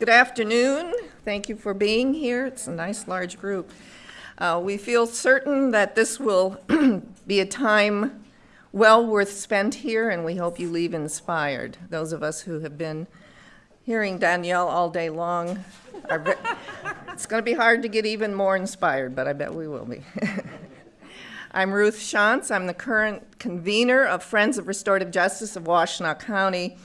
Good afternoon. Thank you for being here. It's a nice large group. Uh, we feel certain that this will be a time well worth spent here, and we hope you leave inspired. Those of us who have been hearing Danielle all day long, are, it's going to be hard to get even more inspired, but I bet we will be. I'm Ruth Shantz. I'm the current convener of Friends of Restorative Justice of Washtenaw County,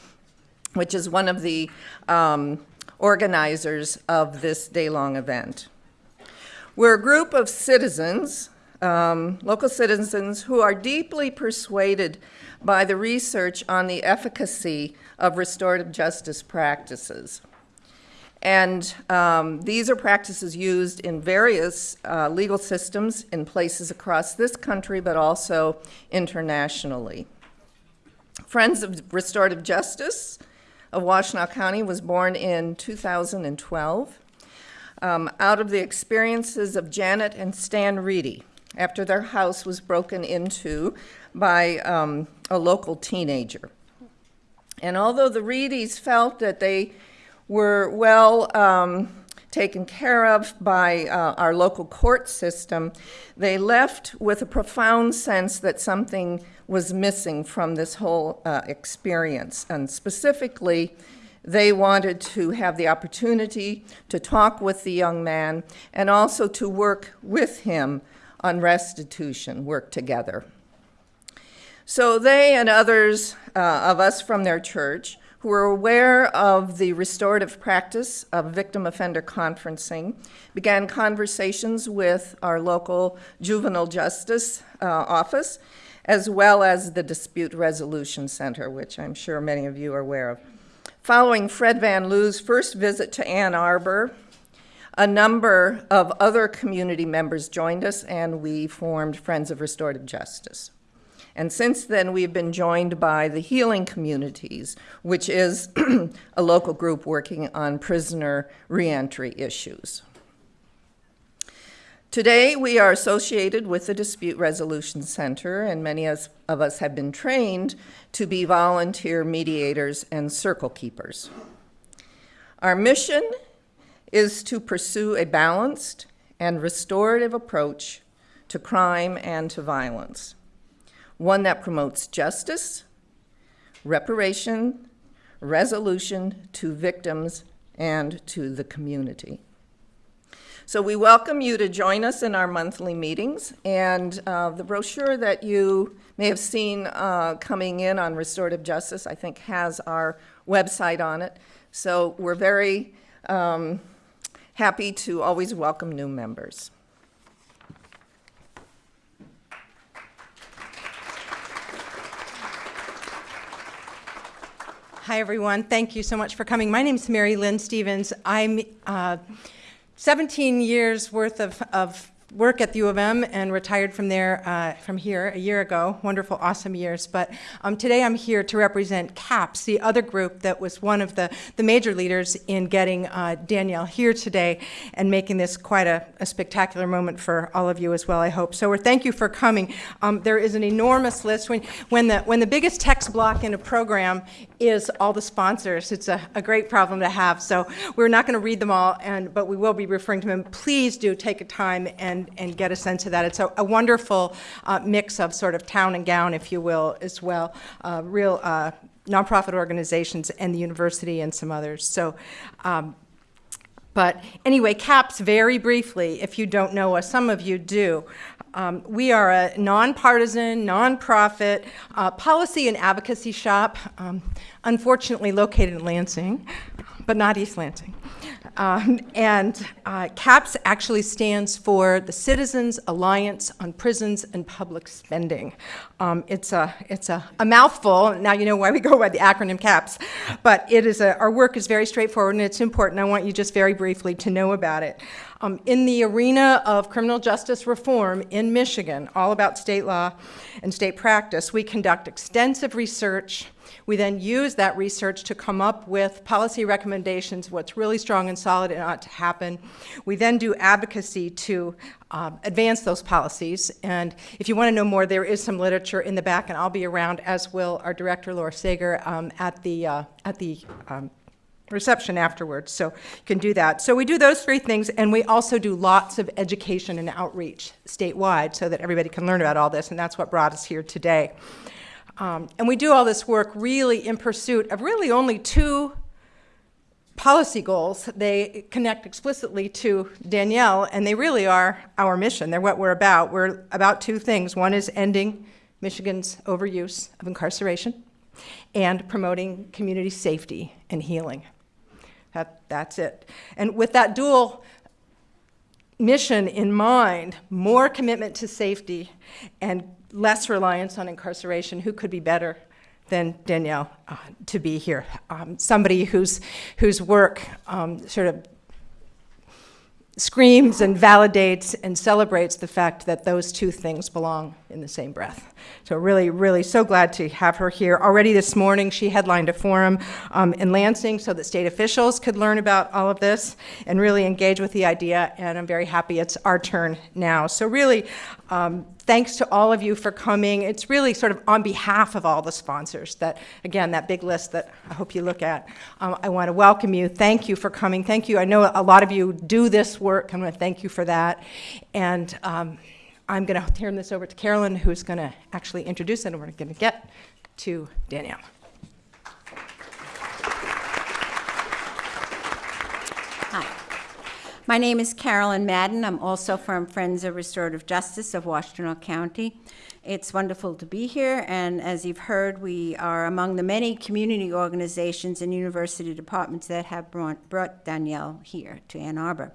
which is one of the um, organizers of this day-long event. We're a group of citizens, um, local citizens, who are deeply persuaded by the research on the efficacy of restorative justice practices. And um, these are practices used in various uh, legal systems in places across this country, but also internationally. Friends of Restorative Justice of Washtenaw County was born in 2012 um, out of the experiences of Janet and Stan Reedy after their house was broken into by um, a local teenager. And although the Reedies felt that they were well um, taken care of by uh, our local court system, they left with a profound sense that something was missing from this whole uh, experience. And specifically, they wanted to have the opportunity to talk with the young man and also to work with him on restitution, work together. So they and others uh, of us from their church who were aware of the restorative practice of victim offender conferencing began conversations with our local juvenile justice uh, office as well as the Dispute Resolution Center, which I'm sure many of you are aware of. Following Fred Van Liew's first visit to Ann Arbor, a number of other community members joined us and we formed Friends of Restorative Justice. And since then, we've been joined by the Healing Communities, which is a local group working on prisoner reentry issues. Today, we are associated with the Dispute Resolution Center, and many of us have been trained to be volunteer mediators and circle keepers. Our mission is to pursue a balanced and restorative approach to crime and to violence, one that promotes justice, reparation, resolution to victims and to the community. So we welcome you to join us in our monthly meetings. And uh, the brochure that you may have seen uh, coming in on restorative justice, I think has our website on it. So we're very um, happy to always welcome new members. Hi, everyone. Thank you so much for coming. My name is Mary Lynn Stevens. I'm uh, 17 years worth of, of work at the U of M and retired from there, uh, from here a year ago. Wonderful, awesome years. But um, today I'm here to represent CAPS, the other group that was one of the, the major leaders in getting uh, Danielle here today and making this quite a, a, spectacular moment for all of you as well, I hope. So we're thank you for coming. Um, there is an enormous list. When, when, the, when the biggest text block in a program is all the sponsors, it's a, a great problem to have. So we're not going to read them all, and, but we will be referring to them. Please do take a time and and, get a sense of that. It's a, a wonderful uh, mix of sort of town and gown, if you will, as well. Uh, real uh, nonprofit organizations and the university and some others. So. Um, but anyway, CAPS, very briefly, if you don't know us, some of you do. Um, we are a nonpartisan, nonprofit uh, policy and advocacy shop, um, unfortunately located in Lansing, but not East Lansing. Um, and uh, CAPS actually stands for the Citizens Alliance on Prisons and Public Spending. Um, it's a, it's a, a, mouthful. Now you know why we go by the acronym CAPS. But it is a, our work is very straightforward and it's important. I want you just very briefly to know about it. Um, in the arena of criminal justice reform in Michigan, all about state law and state practice, we conduct extensive research we then use that research to come up with policy recommendations, what's really strong and solid and ought to happen. We then do advocacy to um, advance those policies. And if you want to know more, there is some literature in the back, and I'll be around, as will our director, Laura Sager, um, at the, uh, at the um, reception afterwards, so you can do that. So we do those three things, and we also do lots of education and outreach statewide so that everybody can learn about all this, and that's what brought us here today. Um, and we do all this work really in pursuit of really only two policy goals. They connect explicitly to Danielle, and they really are our mission. They're what we're about. We're about two things. One is ending Michigan's overuse of incarceration and promoting community safety and healing. That, that's it. And with that dual mission in mind, more commitment to safety and less reliance on incarceration, who could be better than Danielle uh, to be here? Um, somebody whose, whose work um, sort of screams and validates and celebrates the fact that those two things belong in the same breath. So really, really so glad to have her here. Already this morning, she headlined a forum um, in Lansing so that state officials could learn about all of this and really engage with the idea, and I'm very happy it's our turn now. So really, um, thanks to all of you for coming. It's really sort of on behalf of all the sponsors that, again, that big list that I hope you look at. Um, I want to welcome you. Thank you for coming. Thank you. I know a lot of you do this work. I'm going to thank you for that. And um, I'm going to turn this over to Carolyn, who's going to actually introduce it, and we're going to get to Danielle. Hi. My name is Carolyn Madden. I'm also from Friends of Restorative Justice of Washtenaw County. It's wonderful to be here, and as you've heard, we are among the many community organizations and university departments that have brought, brought Danielle here to Ann Arbor.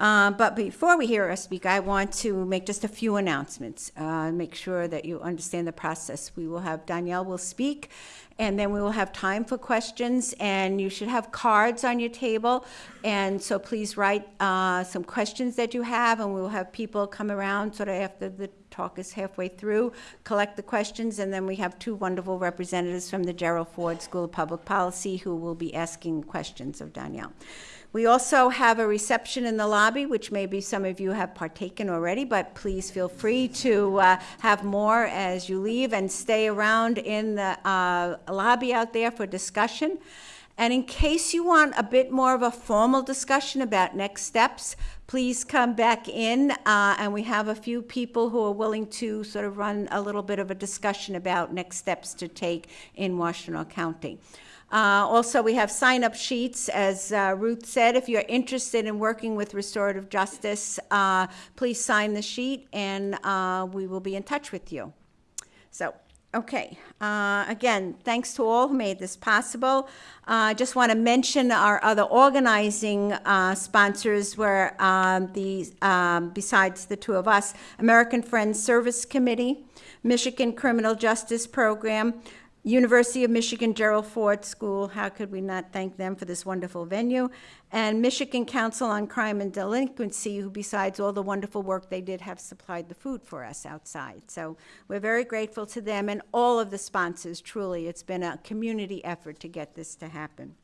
Uh, but before we hear her speak, I want to make just a few announcements, uh, make sure that you understand the process. We will have Danielle will speak, and then we will have time for questions, and you should have cards on your table. And so please write uh, some questions that you have, and we will have people come around sort of after the talk is halfway through, collect the questions, and then we have two wonderful representatives from the Gerald Ford School of Public Policy who will be asking questions of Danielle. We also have a reception in the lobby, which maybe some of you have partaken already, but please feel free to uh, have more as you leave and stay around in the uh, lobby out there for discussion. And in case you want a bit more of a formal discussion about next steps, please come back in. Uh, and we have a few people who are willing to sort of run a little bit of a discussion about next steps to take in Washtenaw County. Uh, also, we have sign-up sheets, as uh, Ruth said. If you're interested in working with restorative justice, uh, please sign the sheet, and uh, we will be in touch with you. So, okay. Uh, again, thanks to all who made this possible. Uh, I just want to mention our other organizing sponsors were um, the, um, besides the two of us, American Friends Service Committee, Michigan Criminal Justice Program, University of Michigan Gerald Ford School, how could we not thank them for this wonderful venue? And Michigan Council on Crime and Delinquency, who besides all the wonderful work they did, have supplied the food for us outside. So we're very grateful to them and all of the sponsors, truly. It's been a community effort to get this to happen.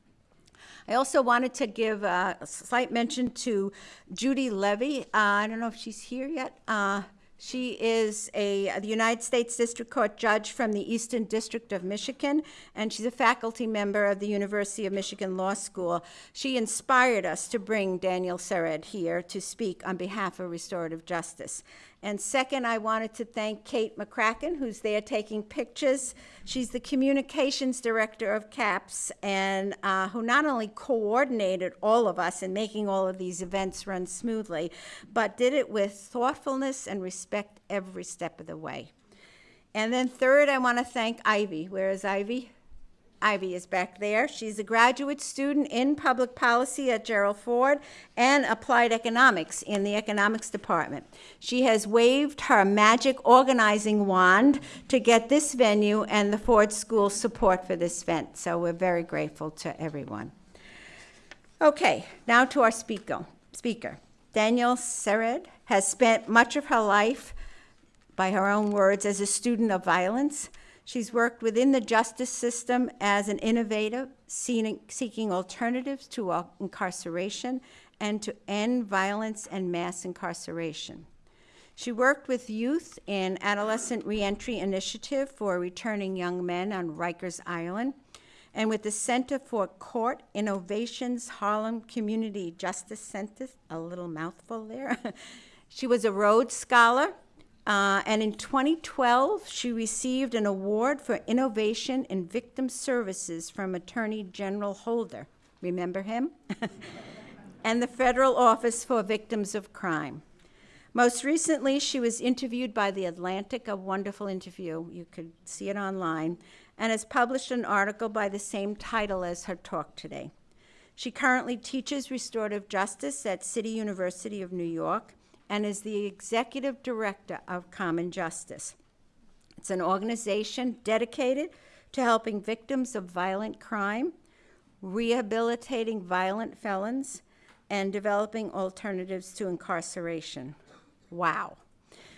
I also wanted to give a slight mention to Judy Levy. Uh, I don't know if she's here yet. Uh, she is a uh, the United States District Court judge from the Eastern District of Michigan, and she's a faculty member of the University of Michigan Law School. She inspired us to bring Danielle Sered here to speak on behalf of restorative justice. And second, I wanted to thank Kate McCracken, who's there taking pictures. She's the communications director of CAPS, and uh, who not only coordinated all of us in making all of these events run smoothly, but did it with thoughtfulness and respect every step of the way. And then third, I want to thank Ivy. Where is Ivy? Ivy is back there. She's a graduate student in public policy at Gerald Ford and applied economics in the economics department. She has waved her magic organizing wand to get this venue and the Ford School support for this event. So we're very grateful to everyone. Okay, now to our speaker. Speaker Danielle Sered has spent much of her life, by her own words, as a student of violence She's worked within the justice system as an innovator, seeking alternatives to incarceration and to end violence and mass incarceration. She worked with youth in Adolescent Reentry Initiative for returning young men on Rikers Island. and with the Center for Court Innovations Harlem Community Justice Center, a little mouthful there. she was a Rhodes Scholar, uh, and in 2012, she received an award for innovation in victim services from Attorney General Holder. Remember him? and the Federal Office for Victims of Crime. Most recently, she was interviewed by The Atlantic, a wonderful interview. You could see it online, and has published an article by the same title as her talk today. She currently teaches restorative justice at City University of New York and is the executive director of Common Justice. It's an organization dedicated to helping victims of violent crime, rehabilitating violent felons, and developing alternatives to incarceration. Wow.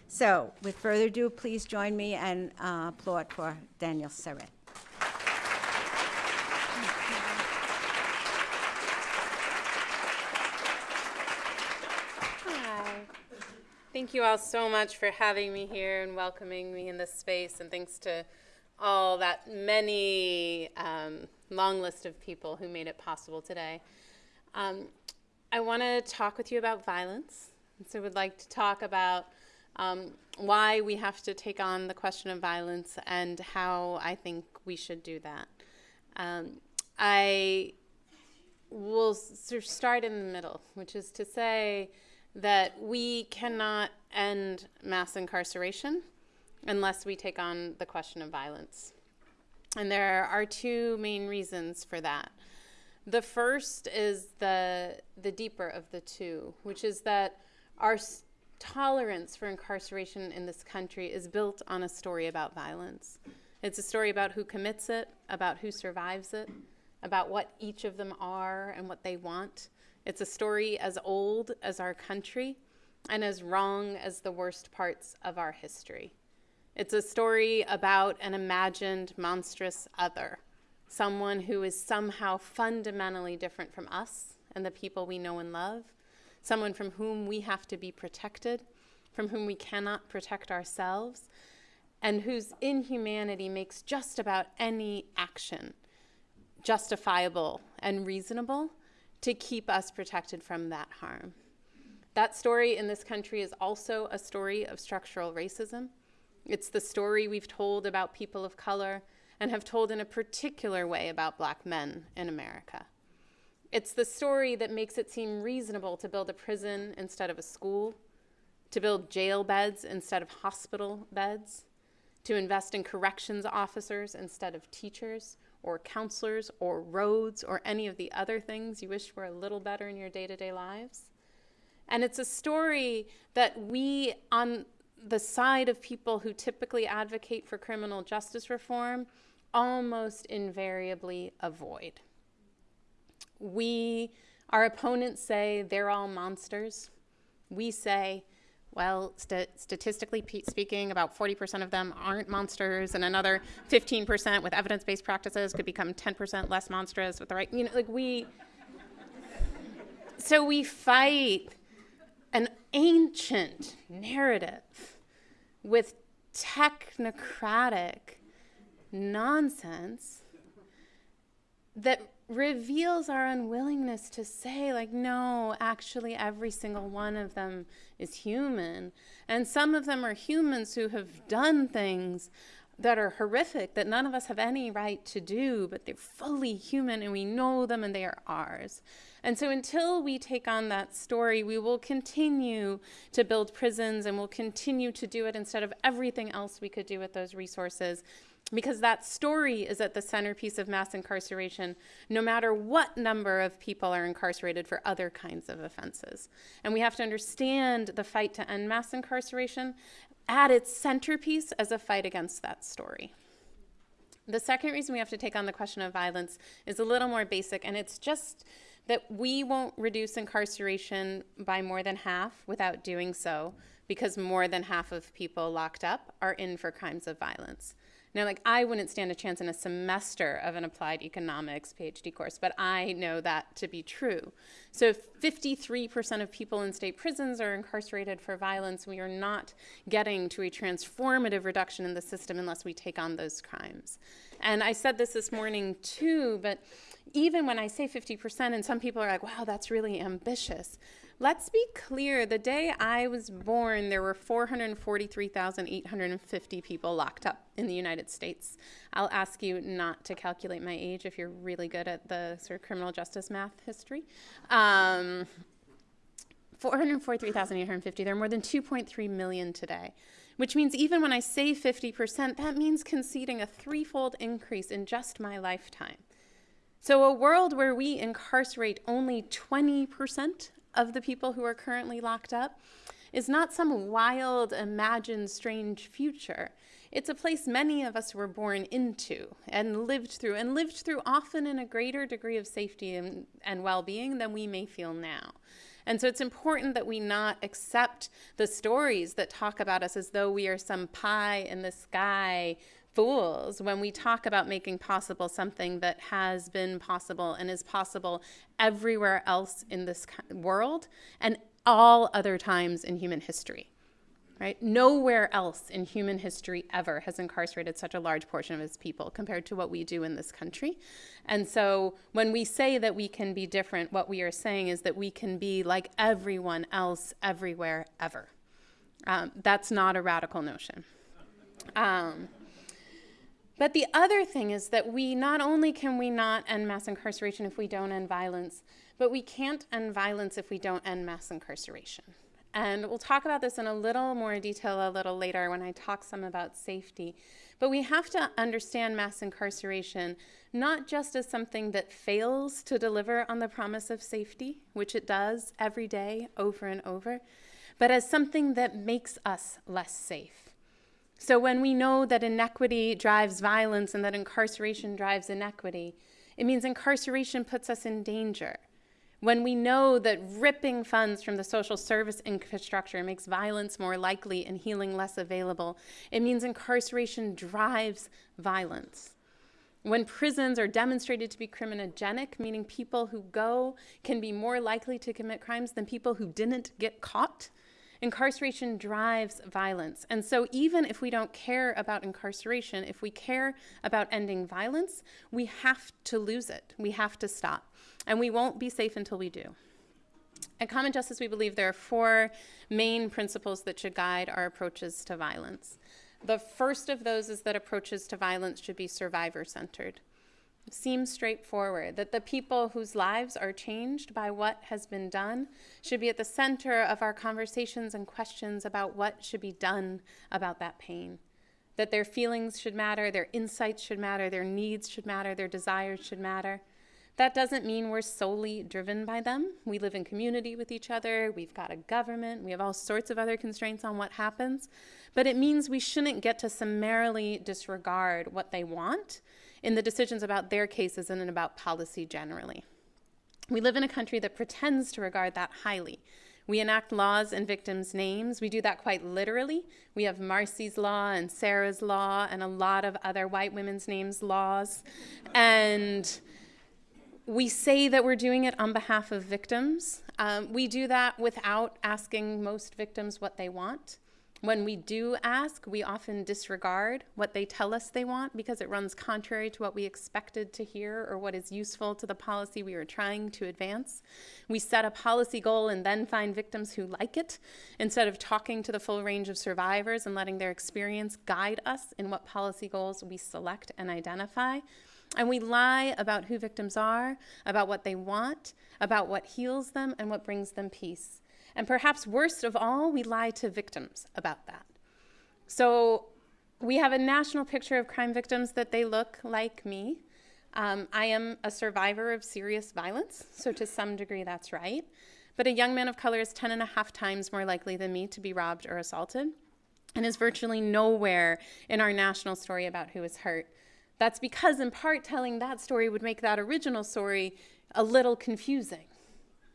So, with further ado, please join me and uh, applaud for Danielle Sered. Hi. Thank you all so much for having me here and welcoming me in this space, and thanks to all that many um, long list of people who made it possible today. Um, I want to talk with you about violence. So, would like to talk about um, why we have to take on the question of violence and how I think we should do that. Um, I will sort of start in the middle, which is to say that we cannot end mass incarceration unless we take on the question of violence. And there are two main reasons for that. The first is the, the deeper of the two, which is that our tolerance for incarceration in this country is built on a story about violence. It's a story about who commits it, about who survives it, about what each of them are and what they want. It's a story as old as our country and as wrong as the worst parts of our history. It's a story about an imagined monstrous other, someone who is somehow fundamentally different from us and the people we know and love, someone from whom we have to be protected, from whom we cannot protect ourselves, and whose inhumanity makes just about any action justifiable and reasonable to keep us protected from that harm. That story in this country is also a story of structural racism. It's the story we've told about people of color and have told in a particular way about black men in America. It's the story that makes it seem reasonable to build a prison instead of a school, to build jail beds instead of hospital beds, to invest in corrections officers instead of teachers or counselors or roads or any of the other things you wish were a little better in your day to day lives. And it's a story that we, on the side of people who typically advocate for criminal justice reform, almost invariably avoid. We, our opponents say they're all monsters. We say, well, st- statistically pe- speaking, about 40% of them aren't monsters, and another 15% with evidence based practices could become 10% less monstrous with the right, you know, like we. So we fight an ancient narrative with technocratic nonsense that reveals our unwillingness to say, like, no, actually, every single one of them is human. And some of them are humans who have done things that are horrific that none of us have any right to do, but they're fully human and we know them and they are ours. And so until we take on that story, we will continue to build prisons and we'll continue to do it instead of everything else we could do with those resources because that story is at the centerpiece of mass incarceration, no matter what number of people are incarcerated for other kinds of offenses. And we have to understand the fight to end mass incarceration at its centerpiece as a fight against that story. The second reason we have to take on the question of violence is a little more basic, and it's just that we won't reduce incarceration by more than half without doing so because more than half of people locked up are in for crimes of violence. Now, like, I wouldn't stand a chance in a semester of an applied economics PhD course, but I know that to be true. So, 53% of people in state prisons are incarcerated for violence, we are not getting to a transformative reduction in the system unless we take on those crimes. And I said this this morning too, but even when I say 50%, and some people are like, wow, that's really ambitious. Let's be clear the day I was born, there were 443,850 people locked up in the United States. I'll ask you not to calculate my age if you're really good at the sort of criminal justice math history. Um, 443,850. There are more than 2.3 million today, which means even when I say 50%, that means conceding a threefold increase in just my lifetime. So, a world where we incarcerate only 20% of the people who are currently locked up is not some wild, imagined, strange future. It's a place many of us were born into and lived through, and lived through often in a greater degree of safety and, and well being than we may feel now. And so it's important that we not accept the stories that talk about us as though we are some pie in the sky fools when we talk about making possible something that has been possible and is possible everywhere else in this world and all other times in human history. Right? Nowhere else in human history ever has incarcerated such a large portion of its people compared to what we do in this country. And so when we say that we can be different, what we are saying is that we can be like everyone else everywhere ever. Um, that's not a radical notion. Um, but the other thing is that we not only can we not end mass incarceration if we don't end violence, but we can't end violence if we don't end mass incarceration. And we'll talk about this in a little more detail a little later when I talk some about safety. But we have to understand mass incarceration not just as something that fails to deliver on the promise of safety, which it does every day over and over, but as something that makes us less safe. So when we know that inequity drives violence and that incarceration drives inequity, it means incarceration puts us in danger. When we know that ripping funds from the social service infrastructure makes violence more likely and healing less available, it means incarceration drives violence. When prisons are demonstrated to be criminogenic, meaning people who go can be more likely to commit crimes than people who didn't get caught, Incarceration drives violence. And so, even if we don't care about incarceration, if we care about ending violence, we have to lose it. We have to stop. And we won't be safe until we do. At Common Justice, we believe there are four main principles that should guide our approaches to violence. The first of those is that approaches to violence should be survivor centered seems straightforward that the people whose lives are changed by what has been done should be at the center of our conversations and questions about what should be done about that pain. That their feelings should matter, their insights should matter, their needs should matter, their desires should matter. That doesn't mean we're solely driven by them. We live in community with each other, we've got a government, we have all sorts of other constraints on what happens. But it means we shouldn't get to summarily disregard what they want in the decisions about their cases and about policy generally. We live in a country that pretends to regard that highly. We enact laws in victims' names. We do that quite literally. We have Marsy's Law and Sarah's Law and a lot of other white women's names laws. And we say that we're doing it on behalf of victims. Um, we do that without asking most victims what they want. When we do ask, we often disregard what they tell us they want because it runs contrary to what we expected to hear or what is useful to the policy we are trying to advance. We set a policy goal and then find victims who like it instead of talking to the full range of survivors and letting their experience guide us in what policy goals we select and identify. And we lie about who victims are, about what they want, about what heals them, and what brings them peace. And perhaps worst of all, we lie to victims about that. So we have a national picture of crime victims that they look like me. Um, I am a survivor of serious violence, so to some degree that's right. But a young man of color is 10 and a half times more likely than me to be robbed or assaulted, and is virtually nowhere in our national story about who is hurt. That's because, in part, telling that story would make that original story a little confusing,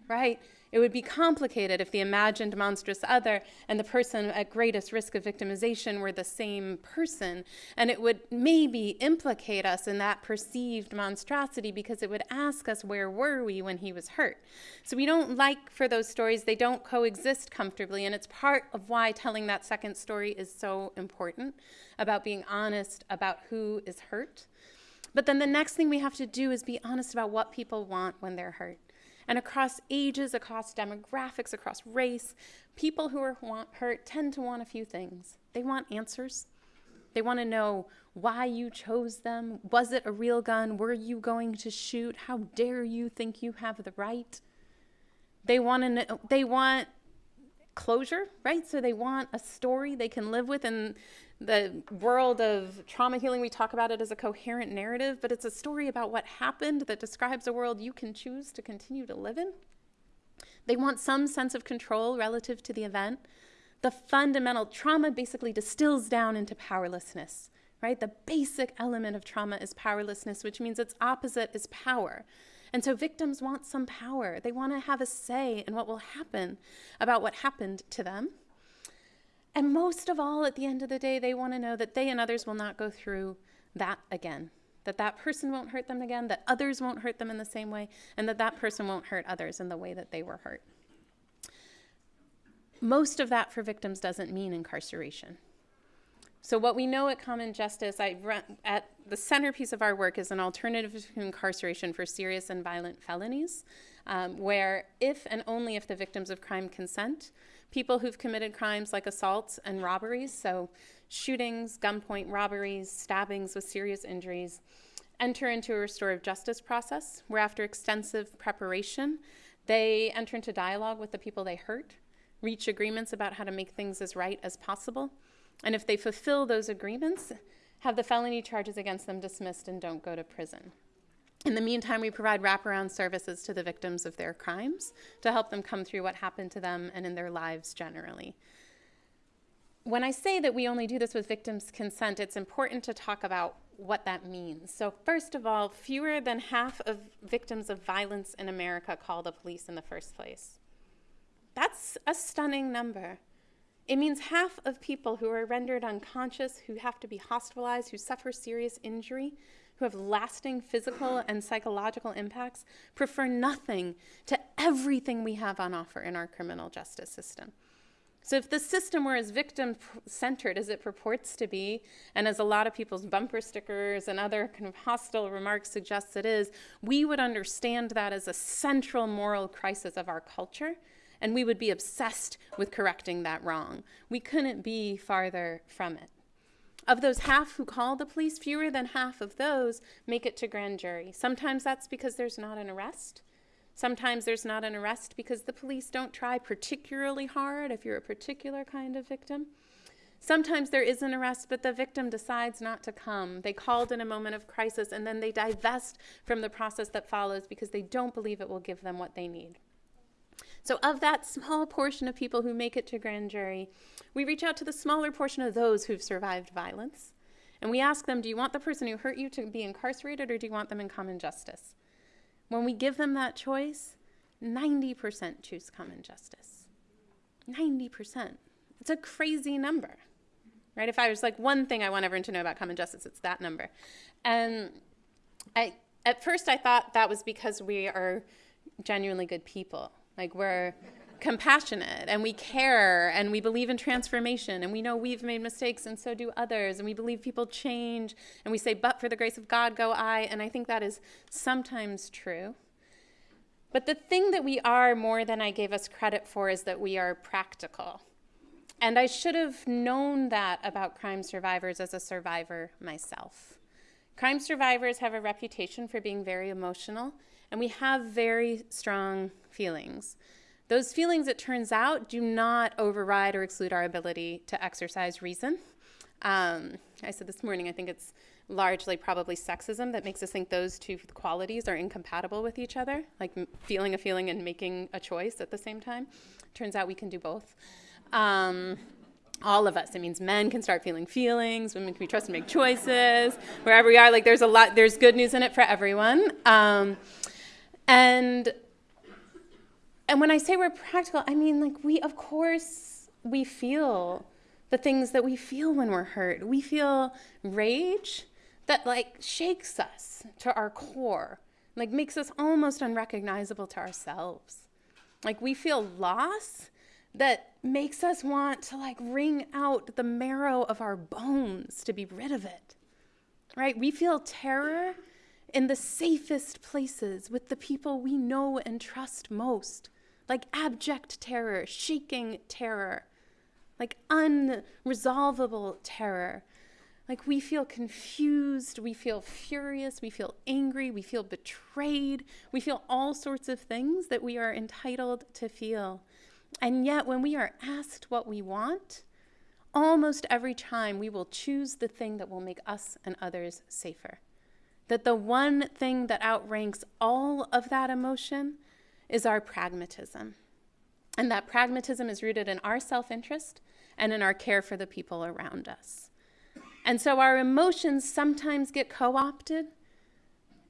right? It would be complicated if the imagined monstrous other and the person at greatest risk of victimization were the same person. And it would maybe implicate us in that perceived monstrosity because it would ask us where were we when he was hurt. So we don't like for those stories, they don't coexist comfortably. And it's part of why telling that second story is so important about being honest about who is hurt But then the next thing we have to do is be honest about what people want when they're hurt. And across ages, across demographics, across race, people who are hurt tend to want a few things. They want answers. They want to know why you chose them. Was it a real gun? Were you going to shoot? How dare you think you have the right? They want to know, they want closure, right? So they want a story they can live with. In the world of trauma healing, we talk about it as a coherent narrative, but it's a story about what happened that describes a world you can choose to continue to live in. They want some sense of control relative to the event. The fundamental trauma basically distills down into powerlessness, right? The basic element of trauma is powerlessness, which means its opposite is power. And so victims want some power. They want to have a say in what will happen about what happened to them. And most of all, at the end of the day, they want to know that they and others will not go through that again. That that person won't hurt them again, that others won't hurt them in the same way, and that that person won't hurt others in the way that they were hurt. Most of that for victims doesn't mean incarceration. So what we know at Common Justice, I run, at the centerpiece of our work is an alternative to incarceration for serious and violent felonies, um, where if and only if the victims of crime consent, people who've committed crimes like assaults and robberies, so shootings, gunpoint robberies, stabbings with serious injuries, enter into a restorative justice process, where after extensive preparation, they enter into dialogue with the people they hurt, reach agreements about how to make things as right as possible, and if they fulfill those agreements, have the felony charges against them dismissed and don't go to prison. In the meantime, we provide wraparound services to the victims of their crimes to help them come through what happened to them and in their lives generally. When I say that we only do this with victims' consent, it's important to talk about what that means. So, first of all, fewer than half of victims of violence in America call the police in the first place. That's a stunning number. It means half of people who are rendered unconscious, who have to be hospitalized, who suffer serious injury, who have lasting physical and psychological impacts, prefer nothing to everything we have on offer in our criminal justice system. So, if the system were as victim centered as it purports to be, and as a lot of people's bumper stickers and other kind of hostile remarks suggest it is, we would understand that as a central moral crisis of our culture and we would be obsessed with correcting that wrong. We couldn't be farther from it. Of those half who call the police, fewer than half of those make it to grand jury. Sometimes that's because there's not an arrest. Sometimes there's not an arrest because the police don't try particularly hard if you're a particular kind of victim. Sometimes there is an arrest, but the victim decides not to come. They called in a moment of crisis and then they divest from the process that follows because they don't believe it will give them what they need. So, of that small portion of people who make it to grand jury, we reach out to the smaller portion of those who've survived violence. And we ask them, do you want the person who hurt you to be incarcerated or do you want them in common justice? When we give them that choice, 90% choose common justice. 90%. It's a crazy number, right? If I was like one thing I want everyone to know about common justice, it's that number. And I, at first, I thought that was because we are genuinely good people like we're compassionate and we care and we believe in transformation and we know we've made mistakes and so do others and we believe people change and we say, but for the grace of God go I. And I think that is sometimes true. But the thing that we are more than I gave us credit for is that we are practical. And I should have known that about crime survivors as a survivor myself. Crime survivors have a reputation for being very emotional, and we have very strong feelings. Those feelings, it turns out, do not override or exclude our ability to exercise reason. Um, I said this morning, I think it's largely probably sexism that makes us think those two qualities are incompatible with each other, like feeling a feeling and making a choice at the same time. Turns out we can do both. Um, all of us. It means men can start feeling feelings, women can be trusted to make choices, wherever we are. Like there's a lot, there's good news in it for everyone. Um, and and when I say we're practical, I mean like we, of course, we feel the things that we feel when we're hurt. We feel rage that like shakes us to our core, like makes us almost unrecognizable to ourselves. Like we feel loss that makes us want to like wring out the marrow of our bones to be rid of it. right? We feel terror in the safest places with the people we know and trust most, like abject terror, shaking terror, like unresolvable terror. Like we feel confused, we feel furious, we feel angry, we feel betrayed, we feel all sorts of things that we are entitled to feel. And yet, when we are asked what we want, almost every time we will choose the thing that will make us and others safer. That the one thing that outranks all of that emotion is our pragmatism. And that pragmatism is rooted in our self interest and in our care for the people around us. And so our emotions sometimes get co opted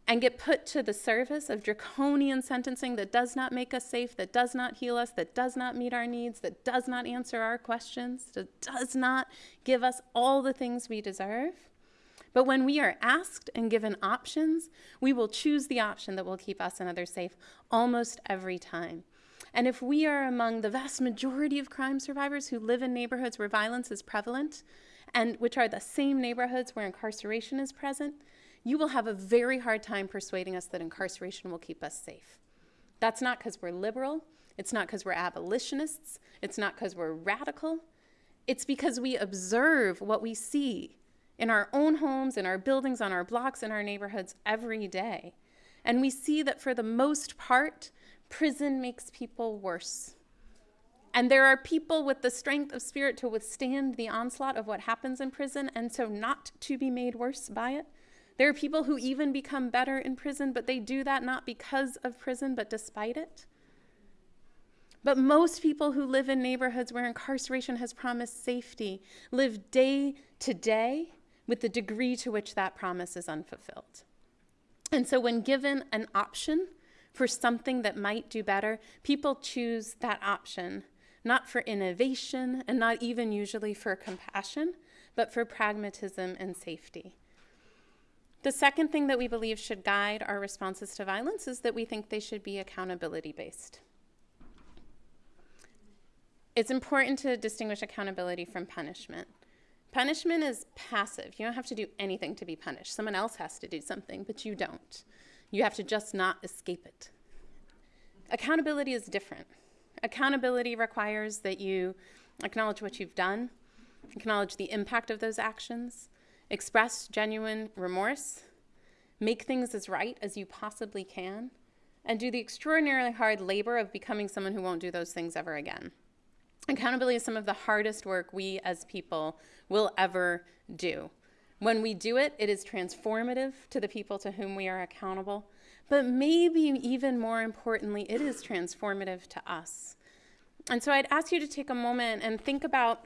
and get put to the service of draconian sentencing that does not make us safe, that does not heal us, that does not meet our needs, that does not answer our questions, that does not give us all the things we deserve. But when we are asked and given options, we will choose the option that will keep us and others safe almost every time. And if we are among the vast majority of crime survivors who live in neighborhoods where violence is prevalent, and which are the same neighborhoods where incarceration is present, you will have a very hard time persuading us that incarceration will keep us safe. That's not because we're liberal, it's not because we're abolitionists, it's not because we're radical. It's because we observe what we see in our own homes, in our buildings, on our blocks, in our neighborhoods every day. And we see that for the most part, prison makes people worse. And there are people with the strength of spirit to withstand the onslaught of what happens in prison and so not to be made worse by it. There are people who even become better in prison, but they do that not because of prison, but despite it. But most people who live in neighborhoods where incarceration has promised safety live day to day with the degree to which that promise is unfulfilled. And so, when given an option for something that might do better, people choose that option, not for innovation and not even usually for compassion, but for pragmatism and safety. The second thing that we believe should guide our responses to violence is that we think they should be accountability based. It's important to distinguish accountability from punishment. Punishment is passive. You don't have to do anything to be punished. Someone else has to do something, but you don't. You have to just not escape it. Accountability is different. Accountability requires that you acknowledge what you've done, acknowledge the impact of those actions, express genuine remorse, make things as right as you possibly can, and do the extraordinarily hard labor of becoming someone who won't do those things ever again. Accountability is some of the hardest work we as people will ever do. When we do it, it is transformative to the people to whom we are accountable, but maybe even more importantly, it is transformative to us. And so I'd ask you to take a moment and think about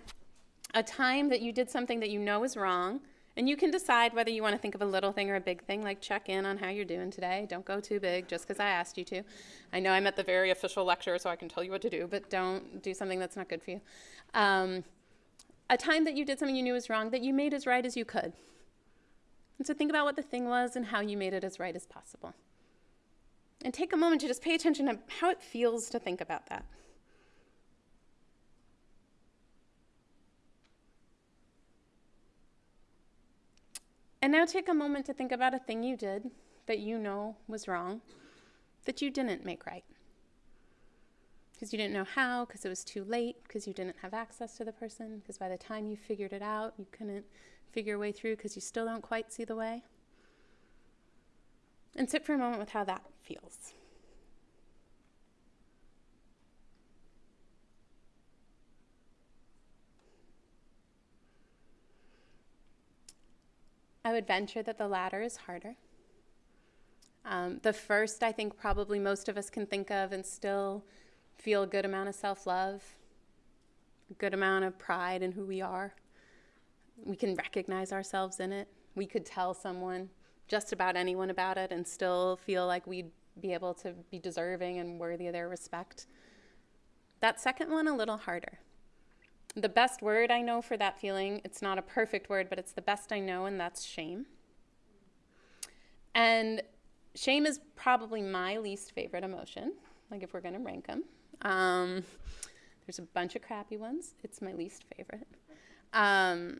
a time that you did something that you know is wrong and you can decide whether you want to think of a little thing or a big thing, like check in on how you're doing today. Don't go too big just because I asked you to. I know I'm at the very official lecture, so I can tell you what to do, but don't do something that's not good for you. Um, a time that you did something you knew was wrong that you made as right as you could. And so think about what the thing was and how you made it as right as possible. And take a moment to just pay attention to how it feels to think about that. And now take a moment to think about a thing you did that you know was wrong, that you didn't make right. Because you didn't know how, because it was too late, because you didn't have access to the person, because by the time you figured it out, you couldn't figure your way through because you still don't quite see the way. And sit for a moment with how that feels. I would venture that the latter is harder. Um, the first, I think, probably most of us can think of and still feel a good amount of self love, a good amount of pride in who we are. We can recognize ourselves in it. We could tell someone, just about anyone, about it and still feel like we'd be able to be deserving and worthy of their respect. That second one, a little harder the best word I know for that feeling, it's not a perfect word, but it's the best I know, and that's shame. And shame is probably my least favorite emotion, like if we're going to rank them. Um, there's a bunch of crappy ones. It's my least favorite. Um,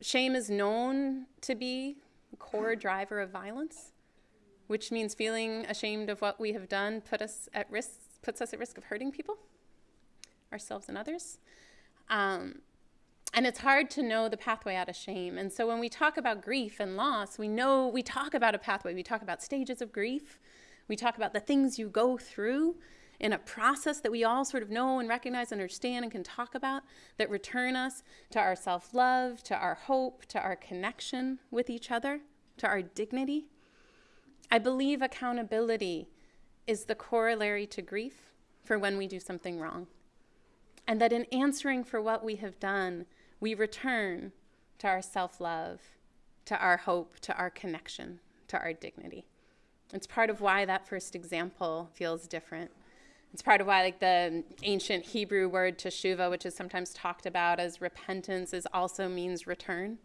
shame is known to be a core driver of violence, which means feeling ashamed of what we have done put us at risk, puts us at risk of hurting people, ourselves and others. Um, and it's hard to know the pathway out of shame. And so when we talk about grief and loss, we know we talk about a pathway. We talk about stages of grief. We talk about the things you go through in a process that we all sort of know and recognize, and understand, and can talk about that return us to our self love, to our hope, to our connection with each other, to our dignity. I believe accountability is the corollary to grief for when we do something wrong. And that in answering for what we have done, we return to our self love, to our hope, to our connection, to our dignity. It's part of why that first example feels different. It's part of why, like the ancient Hebrew word teshuva, which is sometimes talked about as repentance, is also means return.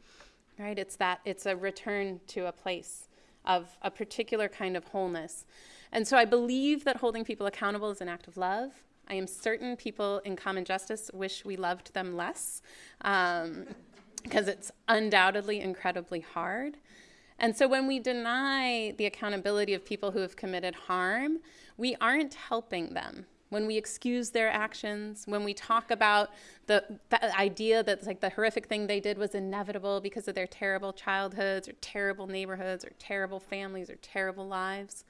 Right? It's that it's a return to a place of a particular kind of wholeness. And so I believe that holding people accountable is an act of love. I am certain people in common justice wish we loved them less because um, it's undoubtedly incredibly hard. And so when we deny the accountability of people who have committed harm, we aren't helping them. When we excuse their actions, when we talk about the, the idea that like the horrific thing they did was inevitable because of their terrible childhoods or terrible neighborhoods or terrible families or terrible lives,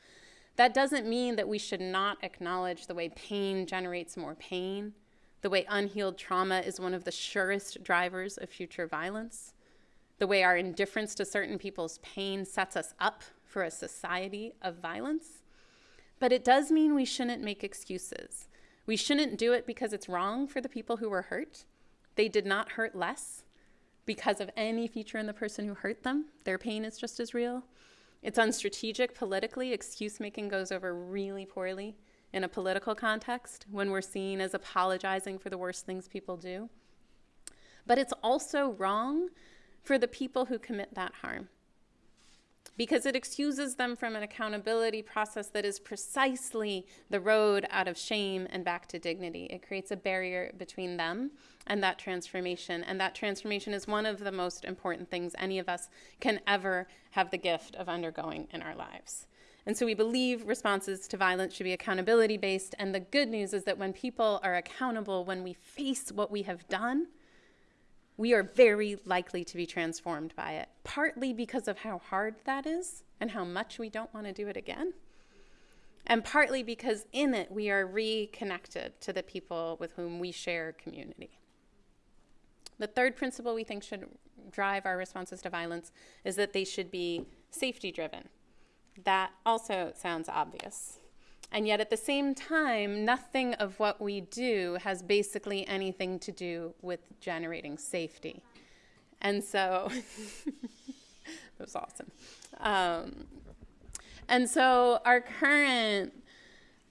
that doesn't mean that we should not acknowledge the way pain generates more pain, the way unhealed trauma is one of the surest drivers of future violence, the way our indifference to certain people's pain sets us up for a society of violence. But it does mean we shouldn't make excuses. We shouldn't do it because it's wrong for the people who were hurt. They did not hurt less because of any feature in the person who hurt them. Their pain is just as real. It's unstrategic politically. Excuse making goes over really poorly in a political context when we're seen as apologizing for the worst things people do. But it's also wrong for the people who commit that harm because it excuses them from an accountability process that is precisely the road out of shame and back to dignity. It creates a barrier between them and that transformation. And that transformation is one of the most important things any of us can ever have the gift of undergoing in our lives. And so we believe responses to violence should be accountability based. And the good news is that when people are accountable, when we face what we have done, we are very likely to be transformed by it, partly because of how hard that is and how much we don't want to do it again, and partly because in it we are reconnected to the people with whom we share community. The third principle we think should drive our responses to violence is that they should be safety driven. That also sounds obvious. And yet, at the same time, nothing of what we do has basically anything to do with generating safety. And so, that was awesome. Um, and so, our current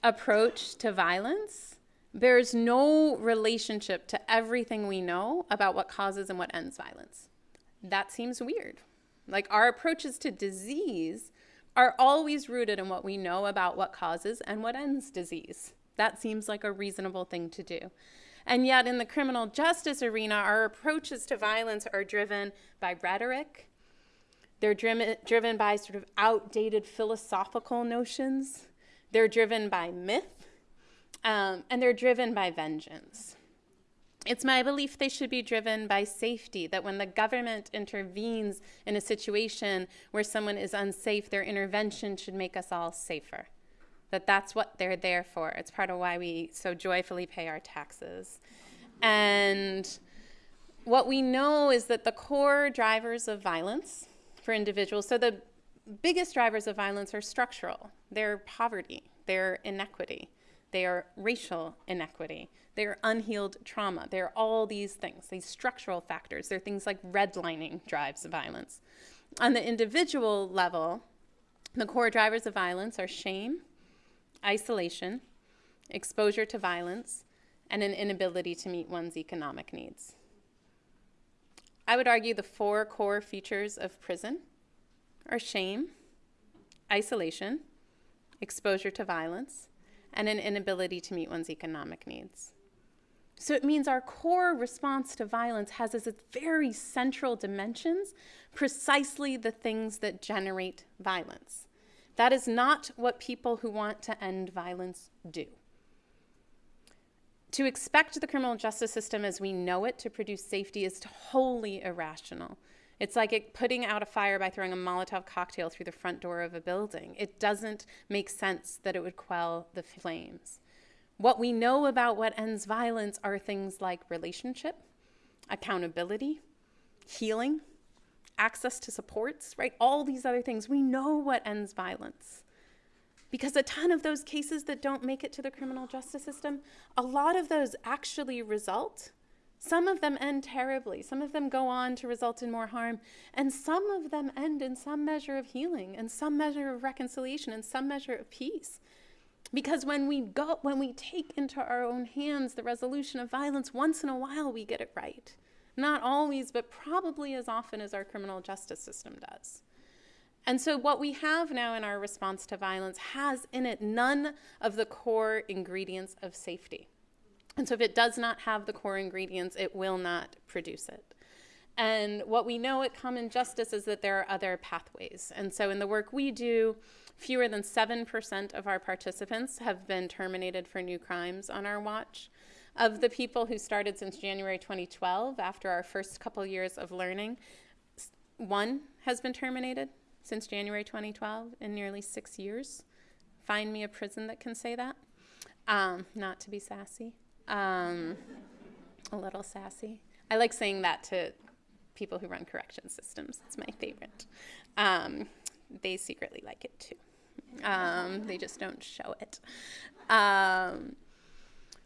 approach to violence bears no relationship to everything we know about what causes and what ends violence. That seems weird. Like, our approaches to disease are always rooted in what we know about what causes and what ends disease. That seems like a reasonable thing to do. And yet, in the criminal justice arena, our approaches to violence are driven by rhetoric. They're driven, driven by sort of outdated philosophical notions. They're driven by myth. Um, and they're driven by vengeance. It's my belief they should be driven by safety, that when the government intervenes in a situation where someone is unsafe, their intervention should make us all safer. That that's what they're there for. It's part of why we so joyfully pay our taxes. And what we know is that the core drivers of violence for individuals, so the biggest drivers of violence are structural. They're poverty, they're inequity, they are racial inequity, they're unhealed trauma. They're all these things, these structural factors. They're things like redlining drives violence. On the individual level, the core drivers of violence are shame, isolation, exposure to violence, and an inability to meet one's economic needs. I would argue the four core features of prison are shame, isolation, exposure to violence, and an inability to meet one's economic needs. So it means our core response to violence has as its very central dimensions precisely the things that generate violence. That is not what people who want to end violence do. To expect the criminal justice system as we know it to produce safety is wholly irrational. It's like it putting out a fire by throwing a Molotov cocktail through the front door of a building. It doesn't make sense that it would quell the flames. What we know about what ends violence are things like relationship, accountability, healing, access to supports, right? All these other things. We know what ends violence. Because a ton of those cases that don't make it to the criminal justice system, a lot of those actually result. Some of them end terribly. Some of them go on to result in more harm. And some of them end in some measure of healing and some measure of reconciliation and some measure of peace. Because when we go, when we take into our own hands the resolution of violence, once in a while we get it right. Not always, but probably as often as our criminal justice system does. And so, what we have now in our response to violence has in it none of the core ingredients of safety. And so, if it does not have the core ingredients, it will not produce it. And what we know at Common Justice is that there are other pathways. And so, in the work we do, fewer than 7% of our participants have been terminated for new crimes on our watch. Of the people who started since January 2012, after our first couple years of learning, one has been terminated since January 2012 in nearly six years. Find me a prison that can say that. Um, not to be sassy, um, a little sassy. I like saying that to people who run correction systems. It's my favorite. Um, they secretly like it too. Um, they just don't show it. Um,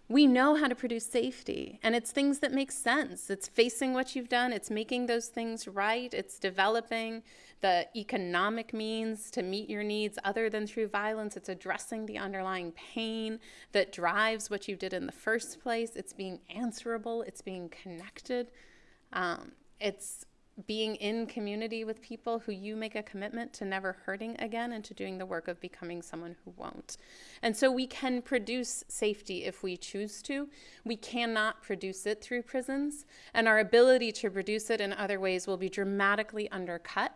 we know how to produce safety and it's things that make sense. It's facing what you've done. It's making those things right. It's developing the economic means to meet your needs other than through violence. It's addressing the underlying pain that drives what you did in the first place. It's being answerable. It's being connected. Um, it's being in community with people who you make a commitment to never hurting again and to doing the work of becoming someone who won't. And so we can produce safety if we choose to. We cannot produce it through prisons, and our ability to produce it in other ways will be dramatically undercut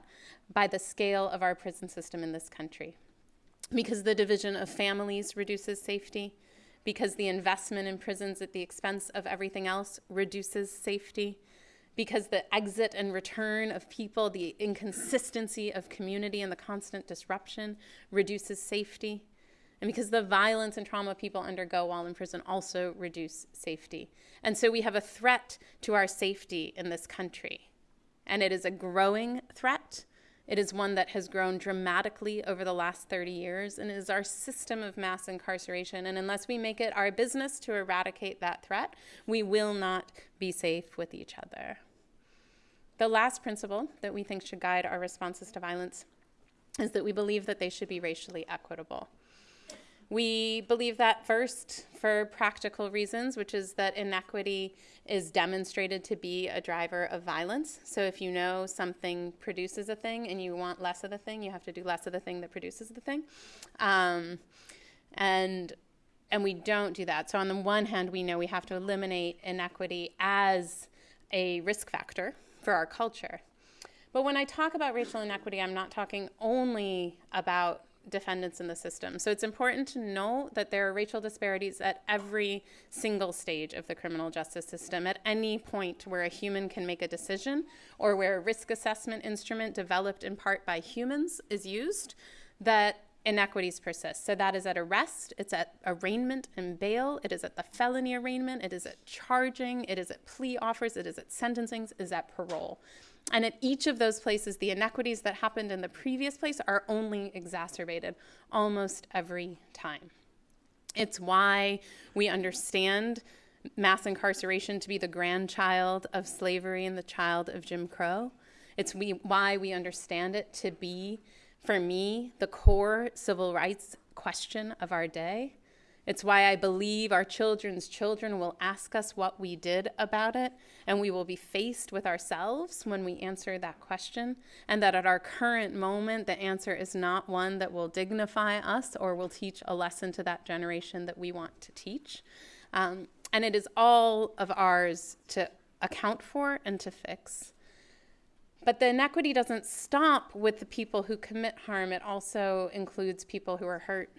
by the scale of our prison system in this country. Because the division of families reduces safety, because the investment in prisons at the expense of everything else reduces safety because the exit and return of people, the inconsistency of community, and the constant disruption reduces safety. And because the violence and trauma people undergo while in prison also reduce safety. And so we have a threat to our safety in this country. And it is a growing threat. It is one that has grown dramatically over the last 30 years and is our system of mass incarceration. And unless we make it our business to eradicate that threat, we will not be safe with each other. The last principle that we think should guide our responses to violence is that we believe that they should be racially equitable. We believe that first for practical reasons, which is that inequity is demonstrated to be a driver of violence. So if you know something produces a thing and you want less of the thing, you have to do less of the thing that produces the thing. Um, and and we don't do that. So on the one hand, we know we have to eliminate inequity as a risk factor for our culture. But when I talk about racial inequity, I'm not talking only about defendants in the system. So it's important to know that there are racial disparities at every single stage of the criminal justice system, at any point where a human can make a decision or where a risk assessment instrument developed in part by humans is used, that inequities persist. So that is at arrest, it's at arraignment and bail, it is at the felony arraignment, it is at charging, it is at plea offers, it is at sentencing, it is at parole. And at each of those places, the inequities that happened in the previous place are only exacerbated almost every time. It's why we understand mass incarceration to be the grandchild of slavery and the child of Jim Crow. It's we, why we understand it to be for me, the core civil rights question of our day. It's why I believe our children's children will ask us what we did about it, and we will be faced with ourselves when we answer that question. And that at our current moment, the answer is not one that will dignify us or will teach a lesson to that generation that we want to teach. Um, and it is all of ours to account for and to fix. But the inequity doesn't stop with the people who commit harm, it also includes people who are hurt.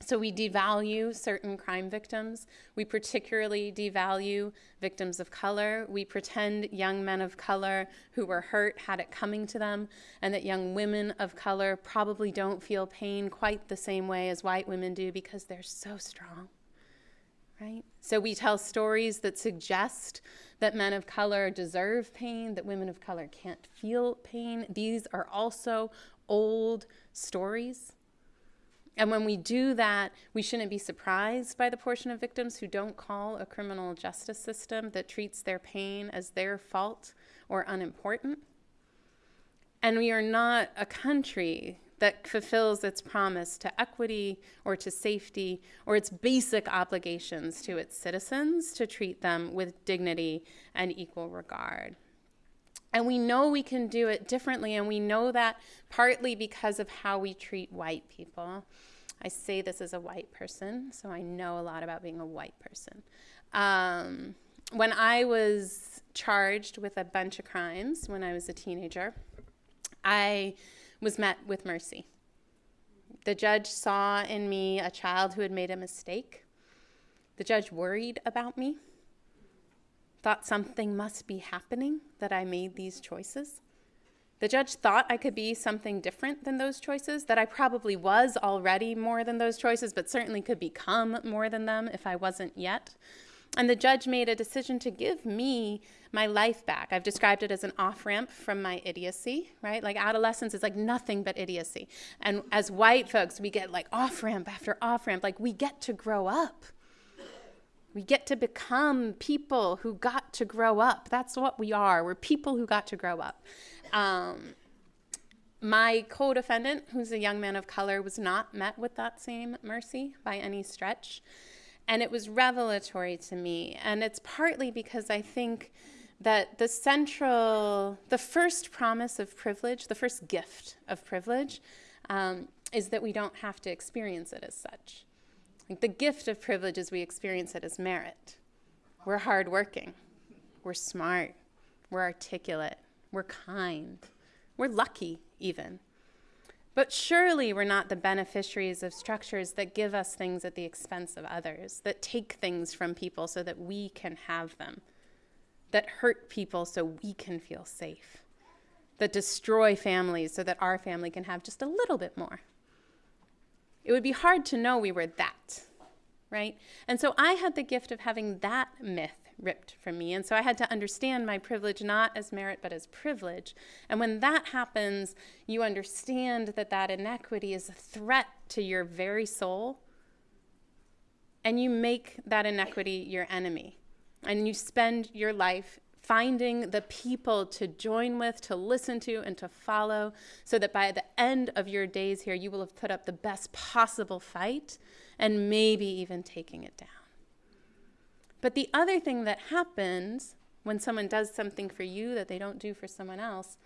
So we devalue certain crime victims. We particularly devalue victims of color. We pretend young men of color who were hurt had it coming to them, and that young women of color probably don't feel pain quite the same way as white women do because they're so strong. Right? So we tell stories that suggest that men of color deserve pain, that women of color can't feel pain. These are also old stories. And when we do that, we shouldn't be surprised by the portion of victims who don't call a criminal justice system that treats their pain as their fault or unimportant. And we are not a country that fulfills its promise to equity or to safety or its basic obligations to its citizens to treat them with dignity and equal regard. And we know we can do it differently, and we know that partly because of how we treat white people. I say this as a white person, so I know a lot about being a white person. Um, when I was charged with a bunch of crimes when I was a teenager, I was met with mercy. The judge saw in me a child who had made a mistake. The judge worried about me thought something must be happening that I made these choices. The judge thought I could be something different than those choices, that I probably was already more than those choices, but certainly could become more than them if I wasn't yet. And the judge made a decision to give me my life back. I've described it as an off ramp from my idiocy, right? Like adolescence is like nothing but idiocy. And as white folks, we get like off ramp after off ramp. Like we get to grow up. We get to become people who got to grow up. That's what we are. We're people who got to grow up. Um, my co defendant, who's a young man of color, was not met with that same mercy by any stretch. And it was revelatory to me. And it's partly because I think that the central, the first promise of privilege, the first gift of privilege, um, is that we don't have to experience it as such. Like the gift of privilege is we experience it as merit. We're hardworking, we're smart, we're articulate, we're kind, we're lucky, even. But surely we're not the beneficiaries of structures that give us things at the expense of others, that take things from people so that we can have them, that hurt people so we can feel safe, that destroy families so that our family can have just a little bit more. It would be hard to know we were that, right? And so I had the gift of having that myth ripped from me. And so I had to understand my privilege not as merit, but as privilege. And when that happens, you understand that that inequity is a threat to your very soul. And you make that inequity your enemy. And you spend your life finding the people to join with, to listen to, and to follow, so that by the end of your days here, you will have put up the best possible fight and maybe even taking it down. But the other thing that happens when someone does something for you that they don't do for someone else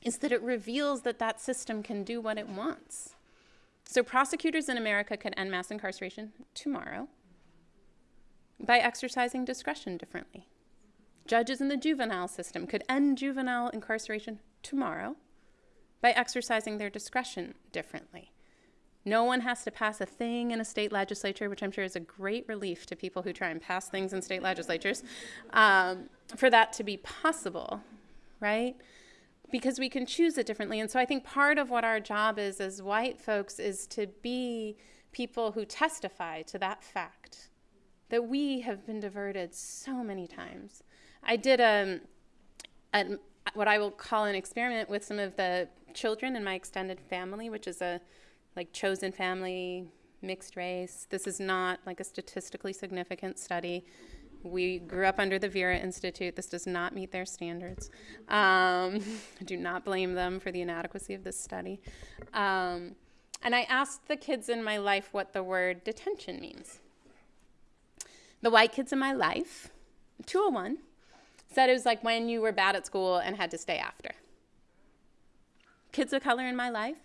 is that it reveals that that system can do what it wants. So prosecutors in America could end mass incarceration tomorrow by exercising discretion differently. Judges in the juvenile system could end juvenile incarceration tomorrow by exercising their discretion differently. No one has to pass a thing in a state legislature, which I'm sure is a great relief to people who try and pass things in state legislatures, um, for that to be possible, right? Because we can choose it differently. And so I think part of what our job is as white folks is to be people who testify to that fact that we have been diverted so many times I did a, um, a, what I will call an experiment with some of the children in my extended family, which is a like chosen family, mixed race. This is not like a statistically significant study. We grew up under the Vera Institute. This does not meet their standards. Um, I do not blame them for the inadequacy of this study. Um, and I asked the kids in my life what the word detention means. The white kids in my life, 201, said it was like when you were bad at school and had to stay after. Kids of color in my life,